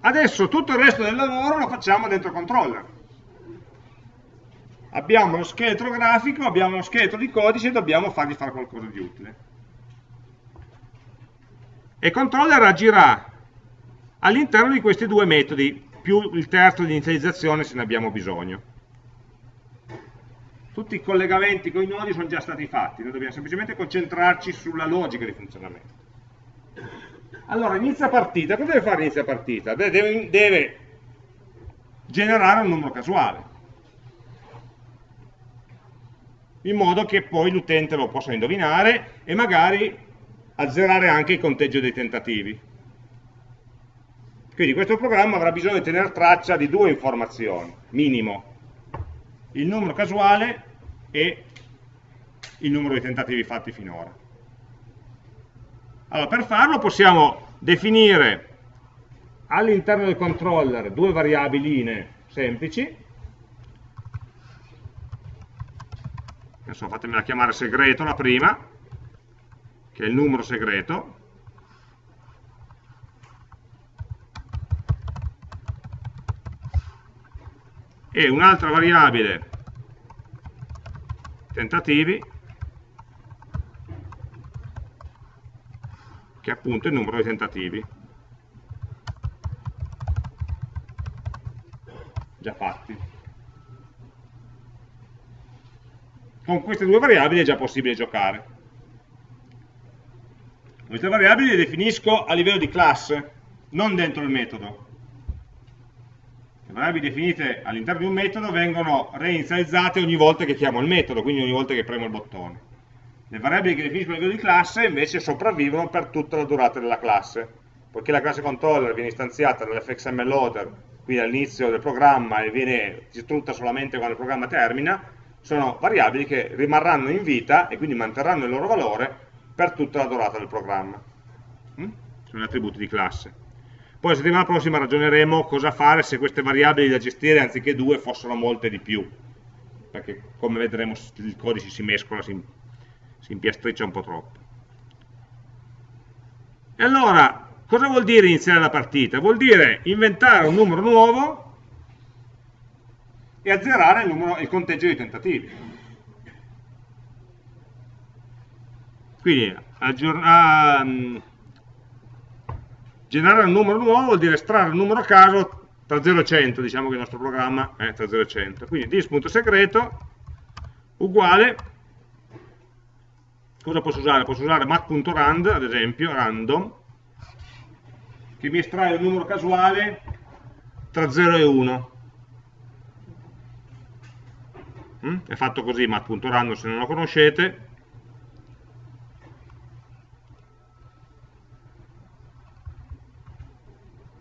Adesso tutto il resto del lavoro lo facciamo dentro controller. Abbiamo lo scheletro grafico, abbiamo lo scheletro di codice e dobbiamo fargli fare qualcosa di utile. E controller agirà all'interno di questi due metodi, più il terzo di inizializzazione se ne abbiamo bisogno. Tutti i collegamenti con i nodi sono già stati fatti, noi dobbiamo semplicemente concentrarci sulla logica di funzionamento. Allora, inizia partita, cosa deve fare inizia partita? Deve, deve generare un numero casuale, in modo che poi l'utente lo possa indovinare e magari azzerare anche il conteggio dei tentativi. Quindi questo programma avrà bisogno di tenere traccia di due informazioni, minimo, il numero casuale e il numero di tentativi fatti finora. Allora, per farlo possiamo definire all'interno del controller due variabili semplici, adesso fatemela chiamare segreto la prima, che è il numero segreto, e un'altra variabile. Tentativi che è appunto il numero di tentativi. Già fatti. Con queste due variabili è già possibile giocare. Queste variabili le definisco a livello di classe, non dentro il metodo. Le variabili definite all'interno di un metodo vengono reinizializzate ogni volta che chiamo il metodo, quindi ogni volta che premo il bottone. Le variabili che definiscono il livello di classe invece sopravvivono per tutta la durata della classe, poiché la classe controller viene istanziata dall'fxml loader, quindi all'inizio del programma e viene distrutta solamente quando il programma termina, sono variabili che rimarranno in vita e quindi manterranno il loro valore per tutta la durata del programma. Mm? Sono attributi di classe. Poi la settimana prossima ragioneremo cosa fare se queste variabili da gestire anziché due fossero molte di più, perché come vedremo il codice si mescola, si si impiastriccia un po' troppo. E allora, cosa vuol dire iniziare la partita? Vuol dire inventare un numero nuovo e azzerare il, numero, il conteggio di tentativi. Quindi, um, generare un numero nuovo vuol dire estrarre un numero a caso tra 0 e 100 diciamo che il nostro programma è tra 0 e 100 quindi dis.segreto uguale cosa posso usare? posso usare mat.rand ad esempio, random che mi estrae un numero casuale tra 0 e 1 mm? È fatto così mat.random se non lo conoscete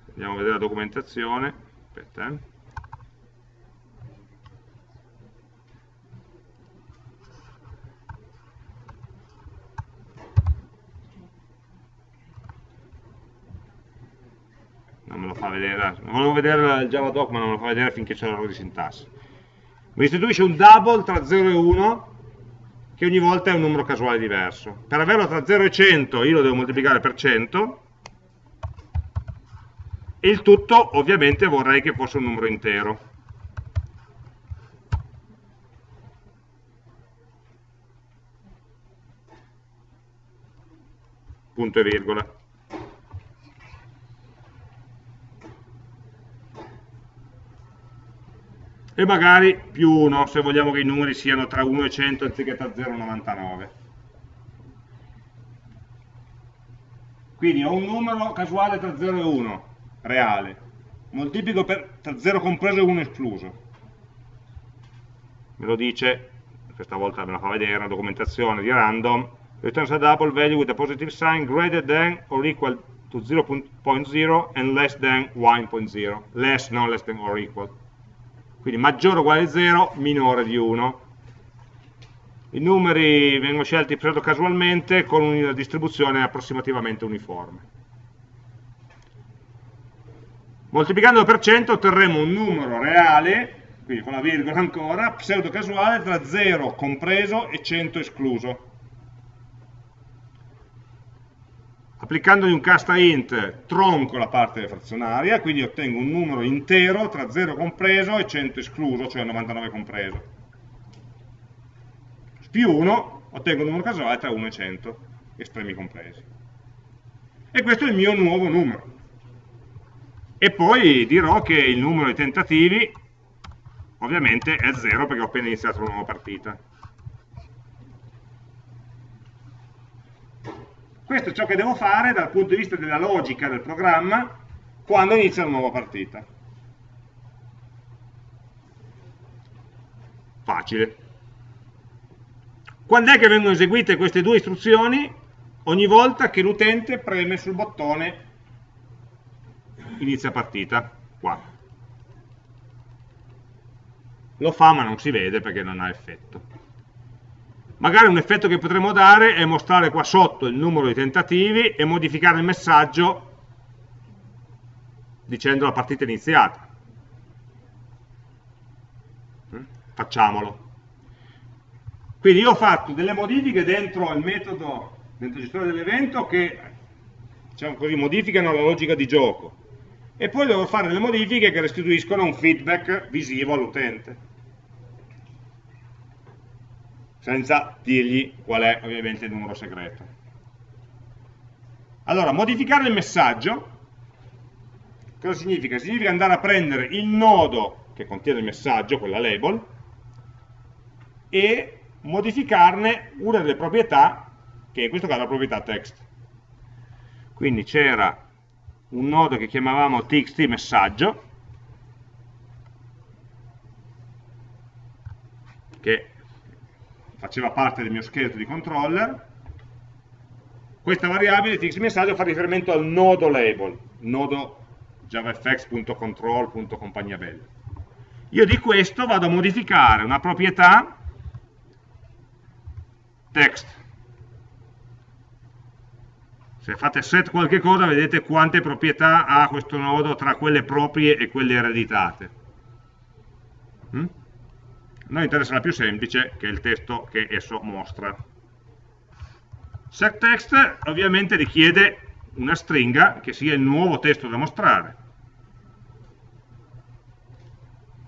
andiamo a vedere la documentazione. Aspetta eh. non me lo fa vedere volevo vedere il Java doc ma non me lo fa vedere finché c'è l'errore di sintassi mi istituisce un double tra 0 e 1 che ogni volta è un numero casuale diverso per averlo tra 0 e 100 io lo devo moltiplicare per 100 e il tutto ovviamente vorrei che fosse un numero intero. Punto e virgola. E magari più 1 se vogliamo che i numeri siano tra 1 e 100 anziché tra 0 e 99. Quindi ho un numero casuale tra 0 e 1 reale, moltiplico per, tra 0 compreso e 1 escluso. Me lo dice, questa volta me la fa vedere, una documentazione di random, returns a double value with a positive sign greater than or equal to 0.0 and less than 1.0, less, non less than or equal. Quindi maggiore o uguale a 0, minore di 1. I numeri vengono scelti casualmente con una distribuzione approssimativamente uniforme. Moltiplicando per 100 otterremo un numero reale, quindi con la virgola ancora, pseudo casuale tra 0 compreso e 100 escluso. Applicandogli un casta int tronco la parte frazionaria, quindi ottengo un numero intero tra 0 compreso e 100 escluso, cioè 99 compreso. Più 1 ottengo un numero casuale tra 1 e 100, estremi compresi. E questo è il mio nuovo numero e poi dirò che il numero di tentativi ovviamente è 0 perché ho appena iniziato una nuova partita. Questo è ciò che devo fare dal punto di vista della logica del programma quando inizia una nuova partita. Facile. Quando è che vengono eseguite queste due istruzioni? Ogni volta che l'utente preme sul bottone inizia partita, qua. Lo fa ma non si vede perché non ha effetto. Magari un effetto che potremmo dare è mostrare qua sotto il numero di tentativi e modificare il messaggio dicendo la partita è iniziata. Mm? Facciamolo. Quindi io ho fatto delle modifiche dentro il metodo, dentro il gestore dell'evento che diciamo così, modificano la logica di gioco e poi devo fare delle modifiche che restituiscono un feedback visivo all'utente senza dirgli qual è ovviamente il numero segreto allora, modificare il messaggio cosa significa? significa andare a prendere il nodo che contiene il messaggio, quella label e modificarne una delle proprietà che in questo caso è la proprietà text quindi c'era un nodo che chiamavamo txt messaggio che faceva parte del mio scheletro di controller questa variabile txt messaggio fa riferimento al nodo label nodo javafx.control.compagnia bella io di questo vado a modificare una proprietà text se fate set qualche cosa vedete quante proprietà ha questo nodo tra quelle proprie e quelle ereditate. Mm? Noi interessa la più semplice, che è il testo che esso mostra. SetText ovviamente richiede una stringa che sia il nuovo testo da mostrare.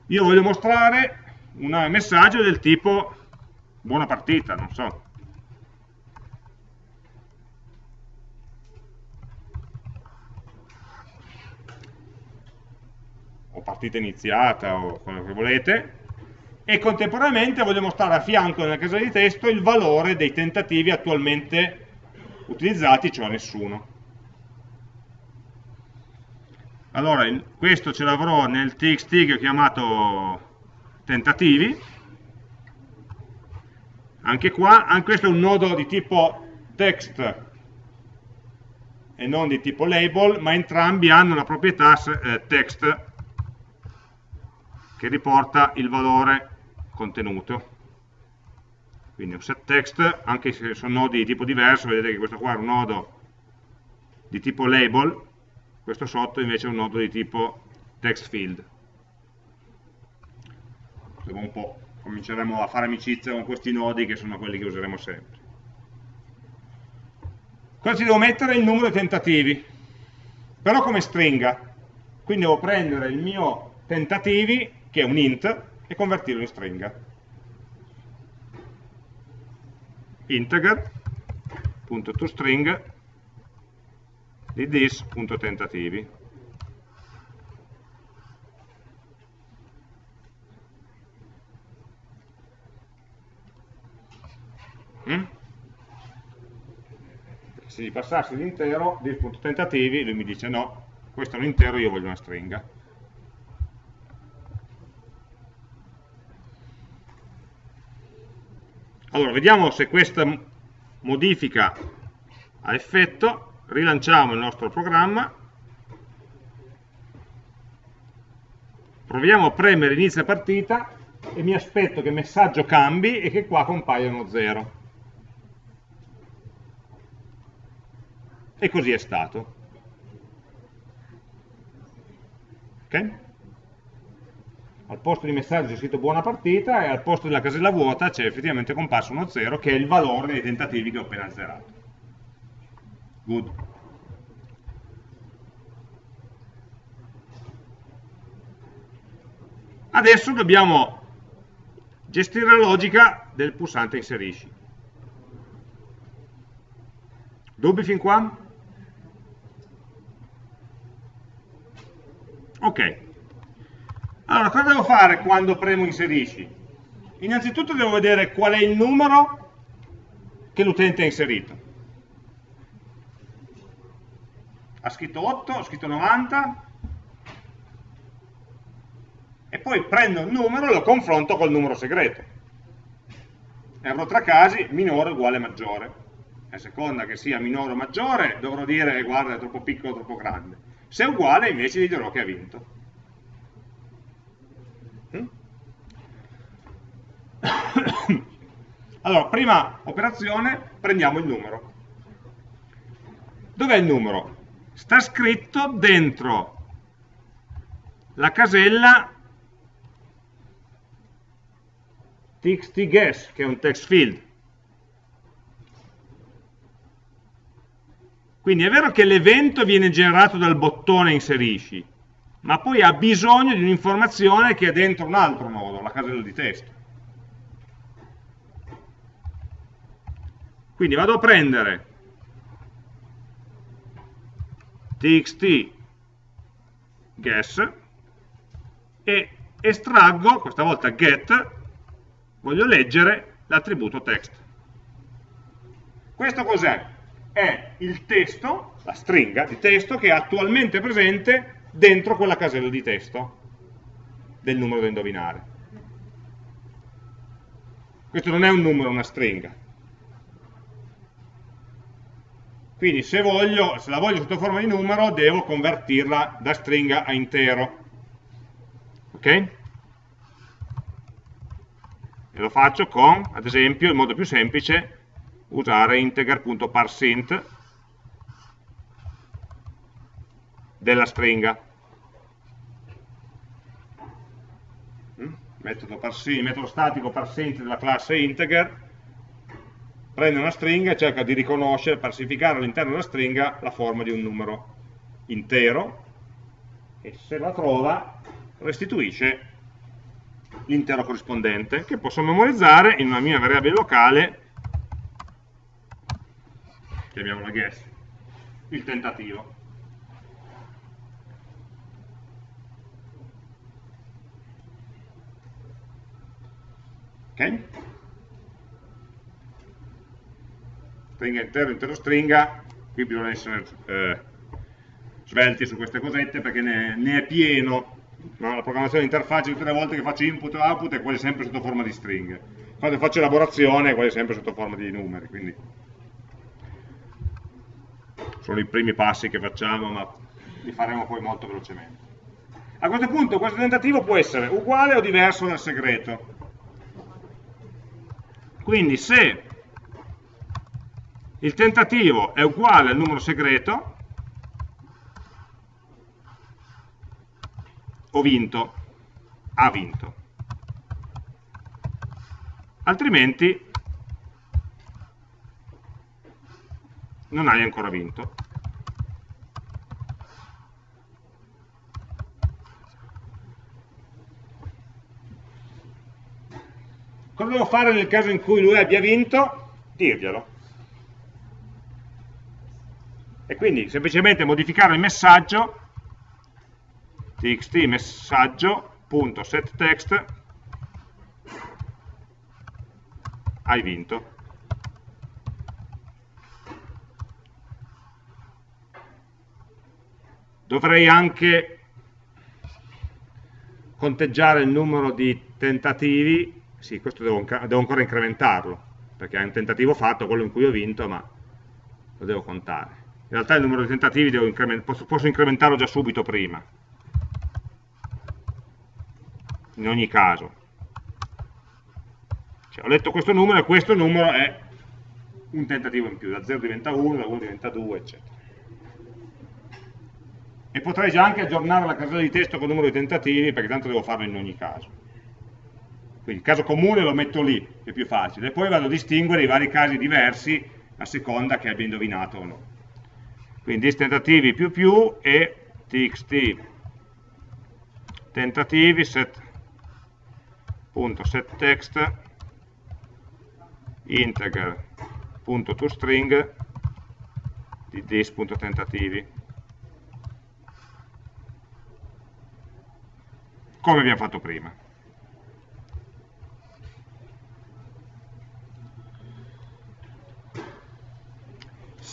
Io voglio mostrare un messaggio del tipo buona partita, non so, o partita iniziata o quello che volete, e contemporaneamente voglio mostrare a fianco nella casella di testo il valore dei tentativi attualmente utilizzati, cioè nessuno. Allora, questo ce l'avrò nel txt che ho chiamato tentativi, anche qua, anche questo è un nodo di tipo text e non di tipo label, ma entrambi hanno la proprietà eh, text che riporta il valore contenuto. Quindi un set text, anche se sono nodi di tipo diverso, vedete che questo qua è un nodo di tipo label, questo sotto invece è un nodo di tipo text field. Dopo un po' cominceremo a fare amicizia con questi nodi che sono quelli che useremo sempre. Cosa ci devo mettere? Il numero di tentativi, però come stringa. Quindi devo prendere il mio tentativi, che è un int, e convertirlo in stringa. integer.toString di this.tentativi. Mm? Se gli passassi l'intero, this.tentativi, lui mi dice no, questo è un intero, io voglio una stringa. Allora, vediamo se questa modifica ha effetto, rilanciamo il nostro programma, proviamo a premere inizia partita e mi aspetto che il messaggio cambi e che qua compaia uno 0. E così è stato. Ok? Al posto di messaggio c'è scritto buona partita e al posto della casella vuota c'è effettivamente comparso uno 0 che è il valore dei tentativi che ho appena zerato. Good. Adesso dobbiamo gestire la logica del pulsante inserisci. Dubbi fin qua? Ok, allora, cosa devo fare quando premo inserisci? Innanzitutto devo vedere qual è il numero che l'utente ha inserito. Ha scritto 8, ha scritto 90, e poi prendo il numero e lo confronto col numero segreto. E avrò tre casi, minore uguale maggiore. A seconda che sia minore o maggiore, dovrò dire, guarda, è troppo piccolo o troppo grande. Se è uguale, invece gli dirò che ha vinto. (coughs) allora, prima operazione, prendiamo il numero. Dov'è il numero? Sta scritto dentro la casella txtguess, che è un text field. Quindi è vero che l'evento viene generato dal bottone inserisci, ma poi ha bisogno di un'informazione che è dentro un altro nodo, la casella di testo. Quindi vado a prendere txt guess e estraggo, questa volta get, voglio leggere l'attributo text. Questo cos'è? È il testo, la stringa di testo che è attualmente presente dentro quella casella di testo del numero da indovinare. Questo non è un numero, è una stringa. Quindi se, voglio, se la voglio sotto forma di numero, devo convertirla da stringa a intero. Ok? E lo faccio con, ad esempio, il modo più semplice, usare integer.parsint della stringa. Mm? Metodo, parsint, metodo statico parsint della classe integer prende una stringa e cerca di riconoscere, parsificare all'interno della stringa la forma di un numero intero e se la trova restituisce l'intero corrispondente che posso memorizzare in una mia variabile locale chiamiamola guess il tentativo ok? Stringa intero, intero stringa, qui bisogna essere eh, svelti su queste cosette perché ne, ne è pieno, no? la programmazione di interfaccia tutte le volte che faccio input e output è quasi sempre sotto forma di stringhe, quando faccio elaborazione è quasi sempre sotto forma di numeri, quindi sono i primi passi che facciamo, ma li faremo poi molto velocemente. A questo punto questo tentativo può essere uguale o diverso dal segreto. Quindi se il tentativo è uguale al numero segreto, ho vinto, ha vinto. Altrimenti non hai ancora vinto. Cosa devo fare nel caso in cui lui abbia vinto? Dirglielo. E quindi semplicemente modificare il messaggio txt messaggio.setText hai vinto. dovrei anche conteggiare il numero di tentativi, sì, questo devo, devo, ancora incrementarlo, perché è un tentativo fatto, quello in cui ho vinto, ma lo devo contare. In realtà il numero di tentativi increment posso, posso incrementarlo già subito prima, in ogni caso. Cioè, ho letto questo numero e questo numero è un tentativo in più, da 0 diventa 1, da 1 diventa 2, eccetera. E potrei già anche aggiornare la casella di testo con il numero di tentativi perché tanto devo farlo in ogni caso. Quindi il caso comune lo metto lì, è più facile. E poi vado a distinguere i vari casi diversi a seconda che abbia indovinato o no quindi tentativi più più e txt tentativi set punto set text integer punto toString di this.tentativi come abbiamo fatto prima.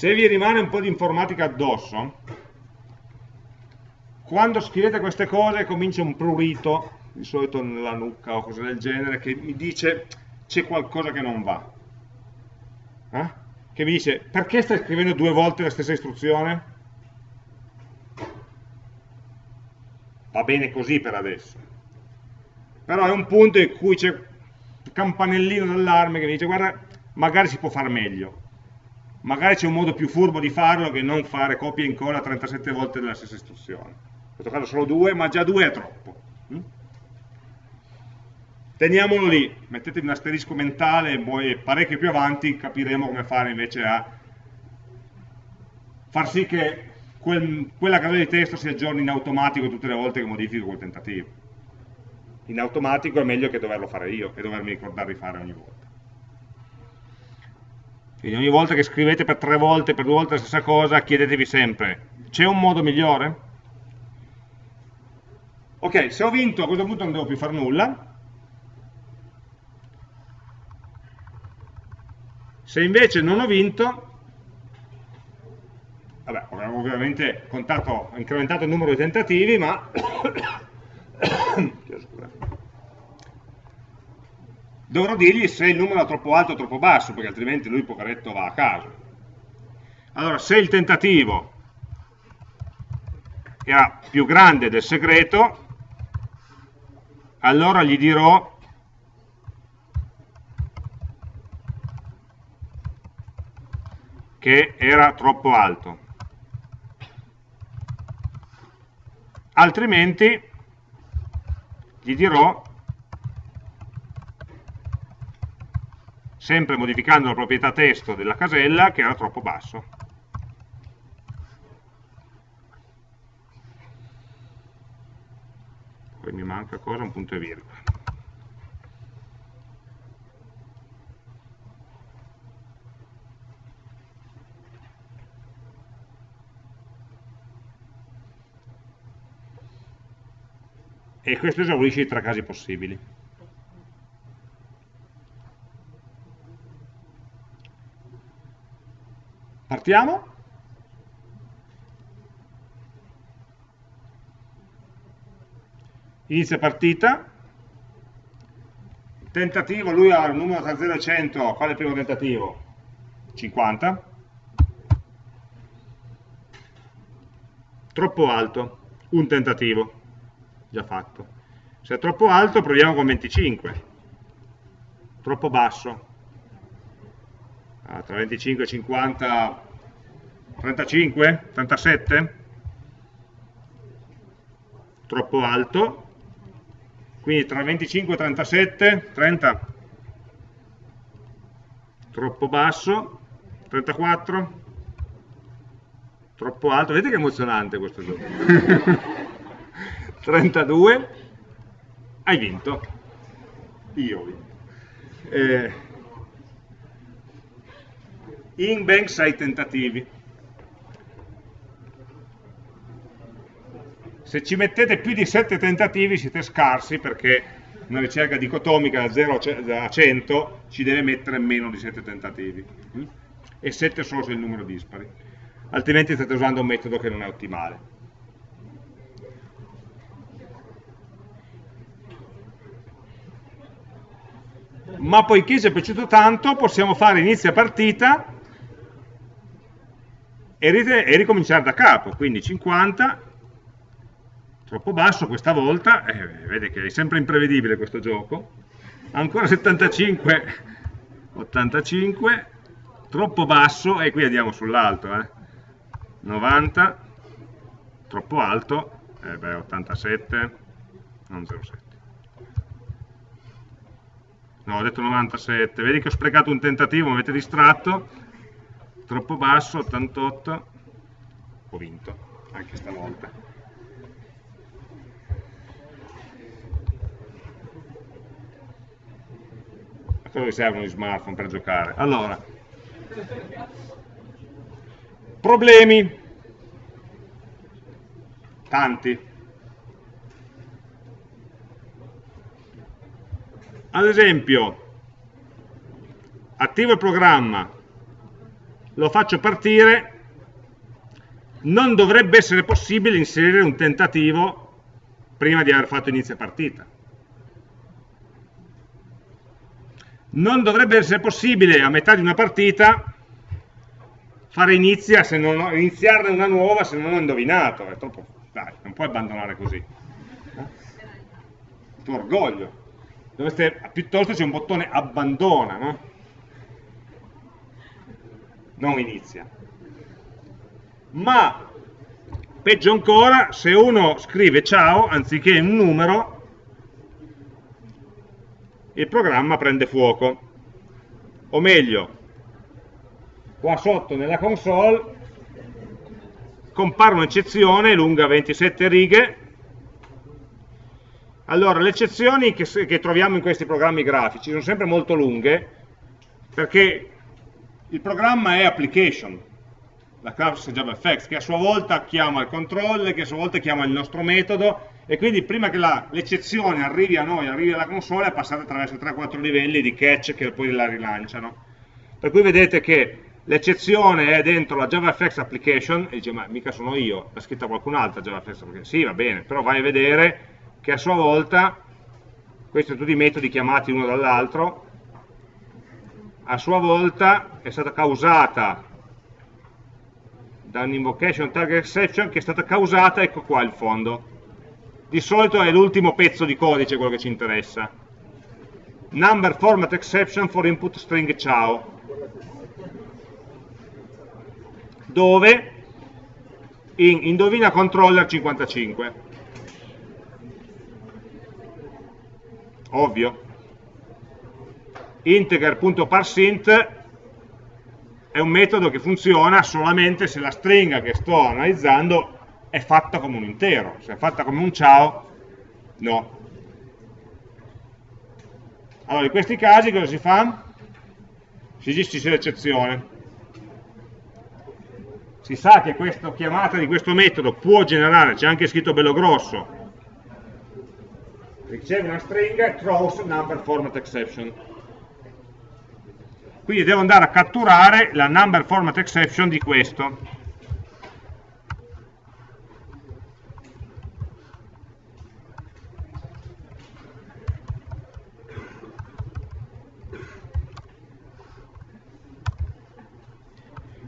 Se vi rimane un po' di informatica addosso, quando scrivete queste cose comincia un prurito, di solito nella nuca o cose del genere, che mi dice c'è qualcosa che non va. Eh? Che mi dice, perché stai scrivendo due volte la stessa istruzione? va bene così per adesso. Però è un punto in cui c'è il campanellino d'allarme che mi dice guarda, magari si può fare meglio. Magari c'è un modo più furbo di farlo che non fare copia e incolla 37 volte della stessa istruzione. In questo caso solo due, ma già due è troppo. Mm? Teniamolo lì, mettetevi un asterisco mentale e poi parecchio più avanti capiremo come fare invece a far sì che quel, quella casella di testo si aggiorni in automatico tutte le volte che modifico quel tentativo. In automatico è meglio che doverlo fare io e dovermi ricordare di fare ogni volta. Quindi ogni volta che scrivete per tre volte, per due volte la stessa cosa, chiedetevi sempre, c'è un modo migliore? Ok, se ho vinto a questo punto non devo più fare nulla. Se invece non ho vinto, vabbè, abbiamo ovviamente contato, incrementato il numero di tentativi, ma dovrò dirgli se il numero è troppo alto o troppo basso, perché altrimenti lui poveretto va a caso. Allora, se il tentativo era più grande del segreto, allora gli dirò che era troppo alto. altrimenti gli dirò sempre modificando la proprietà testo della casella che era troppo basso poi mi manca cosa? un punto e virgola e questo esaurisce i tre casi possibili. Partiamo. Inizia partita. Tentativo, lui ha il numero tra 0 e 100, qual è il primo tentativo? 50. Troppo alto, un tentativo, già fatto. Se è troppo alto proviamo con 25. Troppo basso, ah, tra 25 e 50 35 37 troppo alto. Quindi tra 25 e 37 30 troppo basso 34 troppo alto. Vedete che emozionante questo gioco. (laughs) 32 hai vinto. Io ho vinto. Eh, in ben 6 tentativi. Se ci mettete più di 7 tentativi siete scarsi perché una ricerca dicotomica da 0 a 100 ci deve mettere meno di 7 tentativi mm? e 7 solo se il numero dispari altrimenti state usando un metodo che non è ottimale ma poiché ci è piaciuto tanto possiamo fare inizia partita e, ricominciare da capo, quindi 50, troppo basso questa volta, eh, vede che è sempre imprevedibile questo gioco, ancora 75, 85, troppo basso, e qui andiamo sull'alto, eh. 90, troppo alto, eh beh, 87, non 07. No, ho detto 97, vedi che ho sprecato un tentativo, mi avete distratto, troppo basso, 88, ho vinto, anche stavolta. A cosa servono gli smartphone per giocare? Allora, problemi, tanti. Ad esempio, attivo il programma, lo faccio partire, non dovrebbe essere possibile inserire un tentativo prima di aver fatto inizio partita. Non dovrebbe essere possibile a metà di una partita fare inizia se non ho, iniziarne una nuova se non ho indovinato. È troppo, dai, non puoi abbandonare così. Eh? Il tuo orgoglio. Dovreste, piuttosto c'è un bottone abbandona, no? Non inizia. Ma, peggio ancora, se uno scrive ciao, anziché un numero, il programma prende fuoco. O meglio, qua sotto nella console compare un'eccezione lunga 27 righe. Allora, le eccezioni che, che troviamo in questi programmi grafici sono sempre molto lunghe, perché il programma è application, la classe JavaFX, che a sua volta chiama il controller, che a sua volta chiama il nostro metodo, e quindi prima che l'eccezione arrivi a noi, arrivi alla console, è passata attraverso 3-4 livelli di catch che poi la rilanciano. Per cui vedete che l'eccezione è dentro la JavaFX application, e dice, ma mica sono io, l'ha scritta qualcun altro JavaFX application. Sì, va bene, però vai a vedere che a sua volta, questi sono tutti i metodi chiamati uno dall'altro, a sua volta è stata causata da un'invocation target exception che è stata causata, ecco qua il fondo. Di solito è l'ultimo pezzo di codice quello che ci interessa. Number format exception for input string ciao. Dove in indovina controller 55. Ovvio integer.parsint è un metodo che funziona solamente se la stringa che sto analizzando è fatta come un intero, se è fatta come un ciao, no. Allora, in questi casi cosa si fa? Si gestisce l'eccezione. Si sa che questa chiamata di questo metodo può generare, c'è anche scritto bello grosso, riceve una stringa throws number format exception quindi devo andare a catturare la number format exception di questo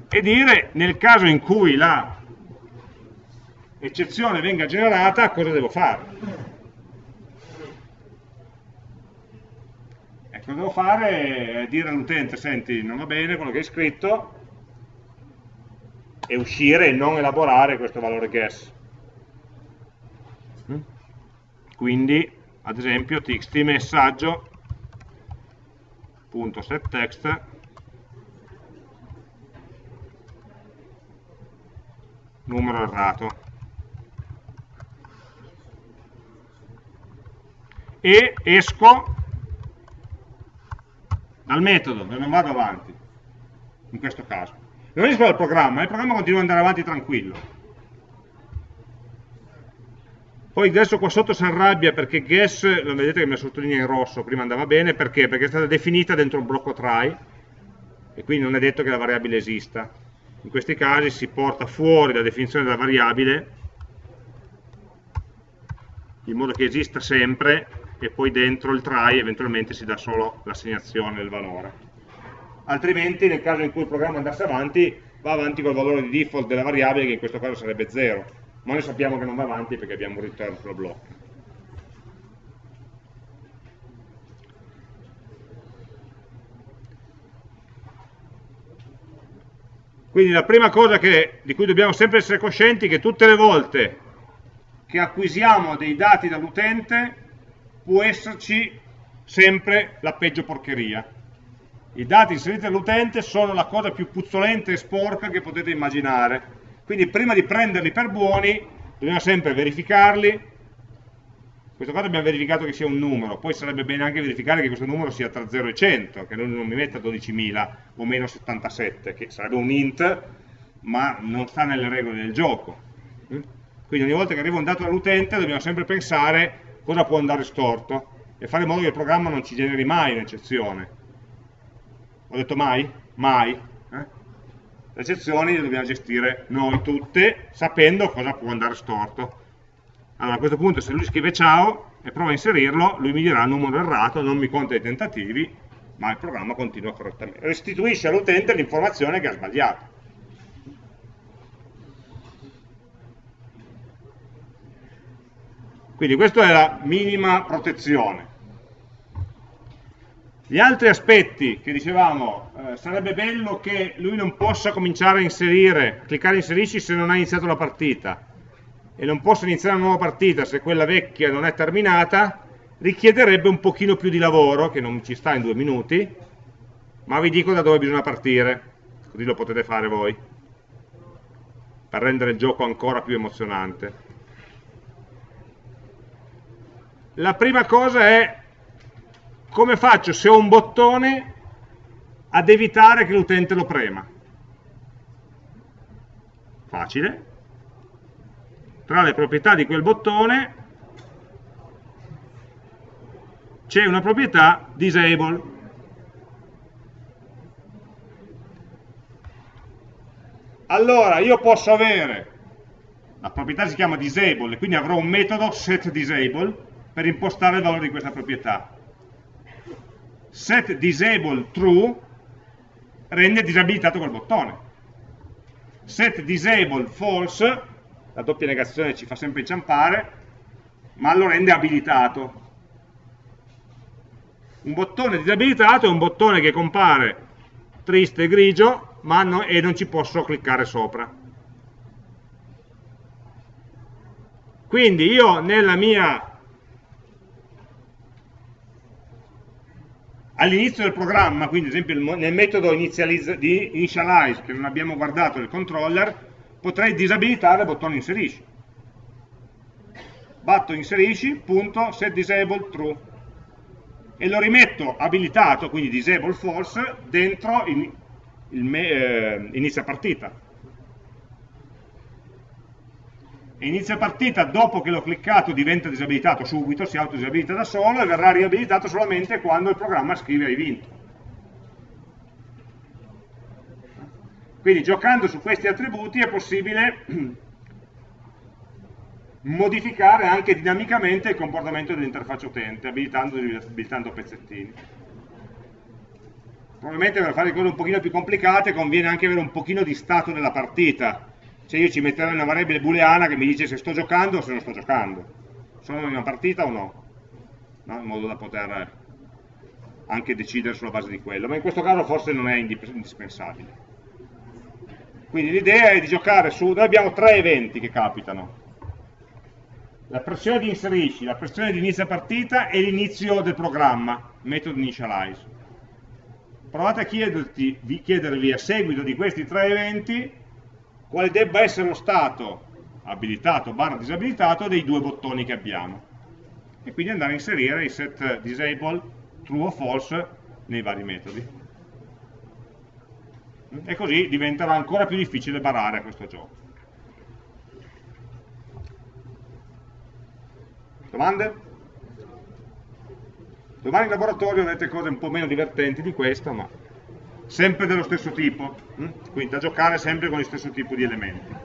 e dire nel caso in cui la eccezione venga generata cosa devo fare. Cosa devo fare è dire all'utente, senti, non va bene quello che hai scritto, e uscire e non elaborare questo valore guess. Mm? Quindi, ad esempio, txt messaggio punto set text numero errato e esco dal metodo non vado avanti in questo caso. Non esco dal programma, il programma continua ad andare avanti tranquillo. Poi adesso qua sotto si arrabbia perché guess, lo vedete che mi sottolinea in rosso, prima andava bene, perché? Perché è stata definita dentro un blocco try e quindi non è detto che la variabile esista. In questi casi si porta fuori la definizione della variabile in modo che esista sempre e poi dentro il try eventualmente si dà solo l'assegnazione del valore. Altrimenti nel caso in cui il programma andasse avanti va avanti col valore di default della variabile che in questo caso sarebbe 0 ma noi sappiamo che non va avanti perché abbiamo un return sulla blocca Quindi la prima cosa che, di cui dobbiamo sempre essere coscienti è che tutte le volte che acquisiamo dei dati dall'utente può esserci sempre la peggio porcheria. I dati inseriti dall'utente sono la cosa più puzzolente e sporca che potete immaginare. Quindi prima di prenderli per buoni dobbiamo sempre verificarli, in questo caso abbiamo verificato che sia un numero, poi sarebbe bene anche verificare che questo numero sia tra 0 e 100, che non mi metta 12.000 o meno 77, che sarebbe un int, ma non sta nelle regole del gioco. Quindi ogni volta che arriva un dato dall'utente dobbiamo sempre pensare cosa può andare storto e fare in modo che il programma non ci generi mai un'eccezione. Ho detto mai? Mai. Eh? Le eccezioni le dobbiamo gestire noi tutte sapendo cosa può andare storto allora a questo punto se lui scrive ciao e prova a inserirlo, lui mi dirà il numero errato, non mi conta i tentativi, ma il programma continua correttamente. Restituisce all'utente l'informazione che ha sbagliato. Quindi questa è la minima protezione. Gli altri aspetti che dicevamo, eh, sarebbe bello che lui non possa cominciare a inserire, cliccare inserisci se non ha iniziato la partita, e non posso iniziare una nuova partita se quella vecchia non è terminata, richiederebbe un pochino più di lavoro, che non ci sta in due minuti, ma vi dico da dove bisogna partire, così lo potete fare voi, per rendere il gioco ancora più emozionante. La prima cosa è come faccio se ho un bottone ad evitare che l'utente lo prema. Facile, tra le proprietà di quel bottone c'è una proprietà disable. Allora io posso avere, la proprietà si chiama disable, quindi avrò un metodo setDisable per impostare il valore di questa proprietà. SetDisable true rende disabilitato quel bottone. SetDisable false la doppia negazione ci fa sempre inciampare, ma lo rende abilitato. Un bottone disabilitato è un bottone che compare triste e grigio no, e non ci posso cliccare sopra. Quindi io nella mia all'inizio del programma, quindi ad esempio nel metodo di initialize che non abbiamo guardato del controller, potrei disabilitare il bottone inserisci. Batto inserisci, punto, set disable true. E lo rimetto abilitato, quindi disable false, dentro il, il eh, inizia partita. E inizia partita dopo che l'ho cliccato diventa disabilitato subito, si autodisabilita da solo e verrà riabilitato solamente quando il programma scrive hai vinto. Quindi giocando su questi attributi è possibile (clears throat) modificare anche dinamicamente il comportamento dell'interfaccia utente, abilitando, abilitando pezzettini. Probabilmente per fare cose un pochino più complicate conviene anche avere un pochino di stato della partita, cioè io ci metterei una variabile booleana che mi dice se sto giocando o se non sto giocando, sono in una partita o no, no? in modo da poter anche decidere sulla base di quello, ma in questo caso forse non è indispensabile. Quindi l'idea è di giocare su, noi abbiamo tre eventi che capitano, la pressione di inserisci, la pressione di inizio partita e l'inizio del programma, metodo initialize. Provate a chiedervi a seguito di questi tre eventi quale debba essere lo stato abilitato barra disabilitato dei due bottoni che abbiamo. E quindi andare a inserire i set disable true o false nei vari metodi. E così diventerà ancora più difficile barare questo gioco. Domande? Domani in laboratorio avrete cose un po' meno divertenti di questo, ma sempre dello stesso tipo, hm? quindi da giocare sempre con lo stesso tipo di elementi.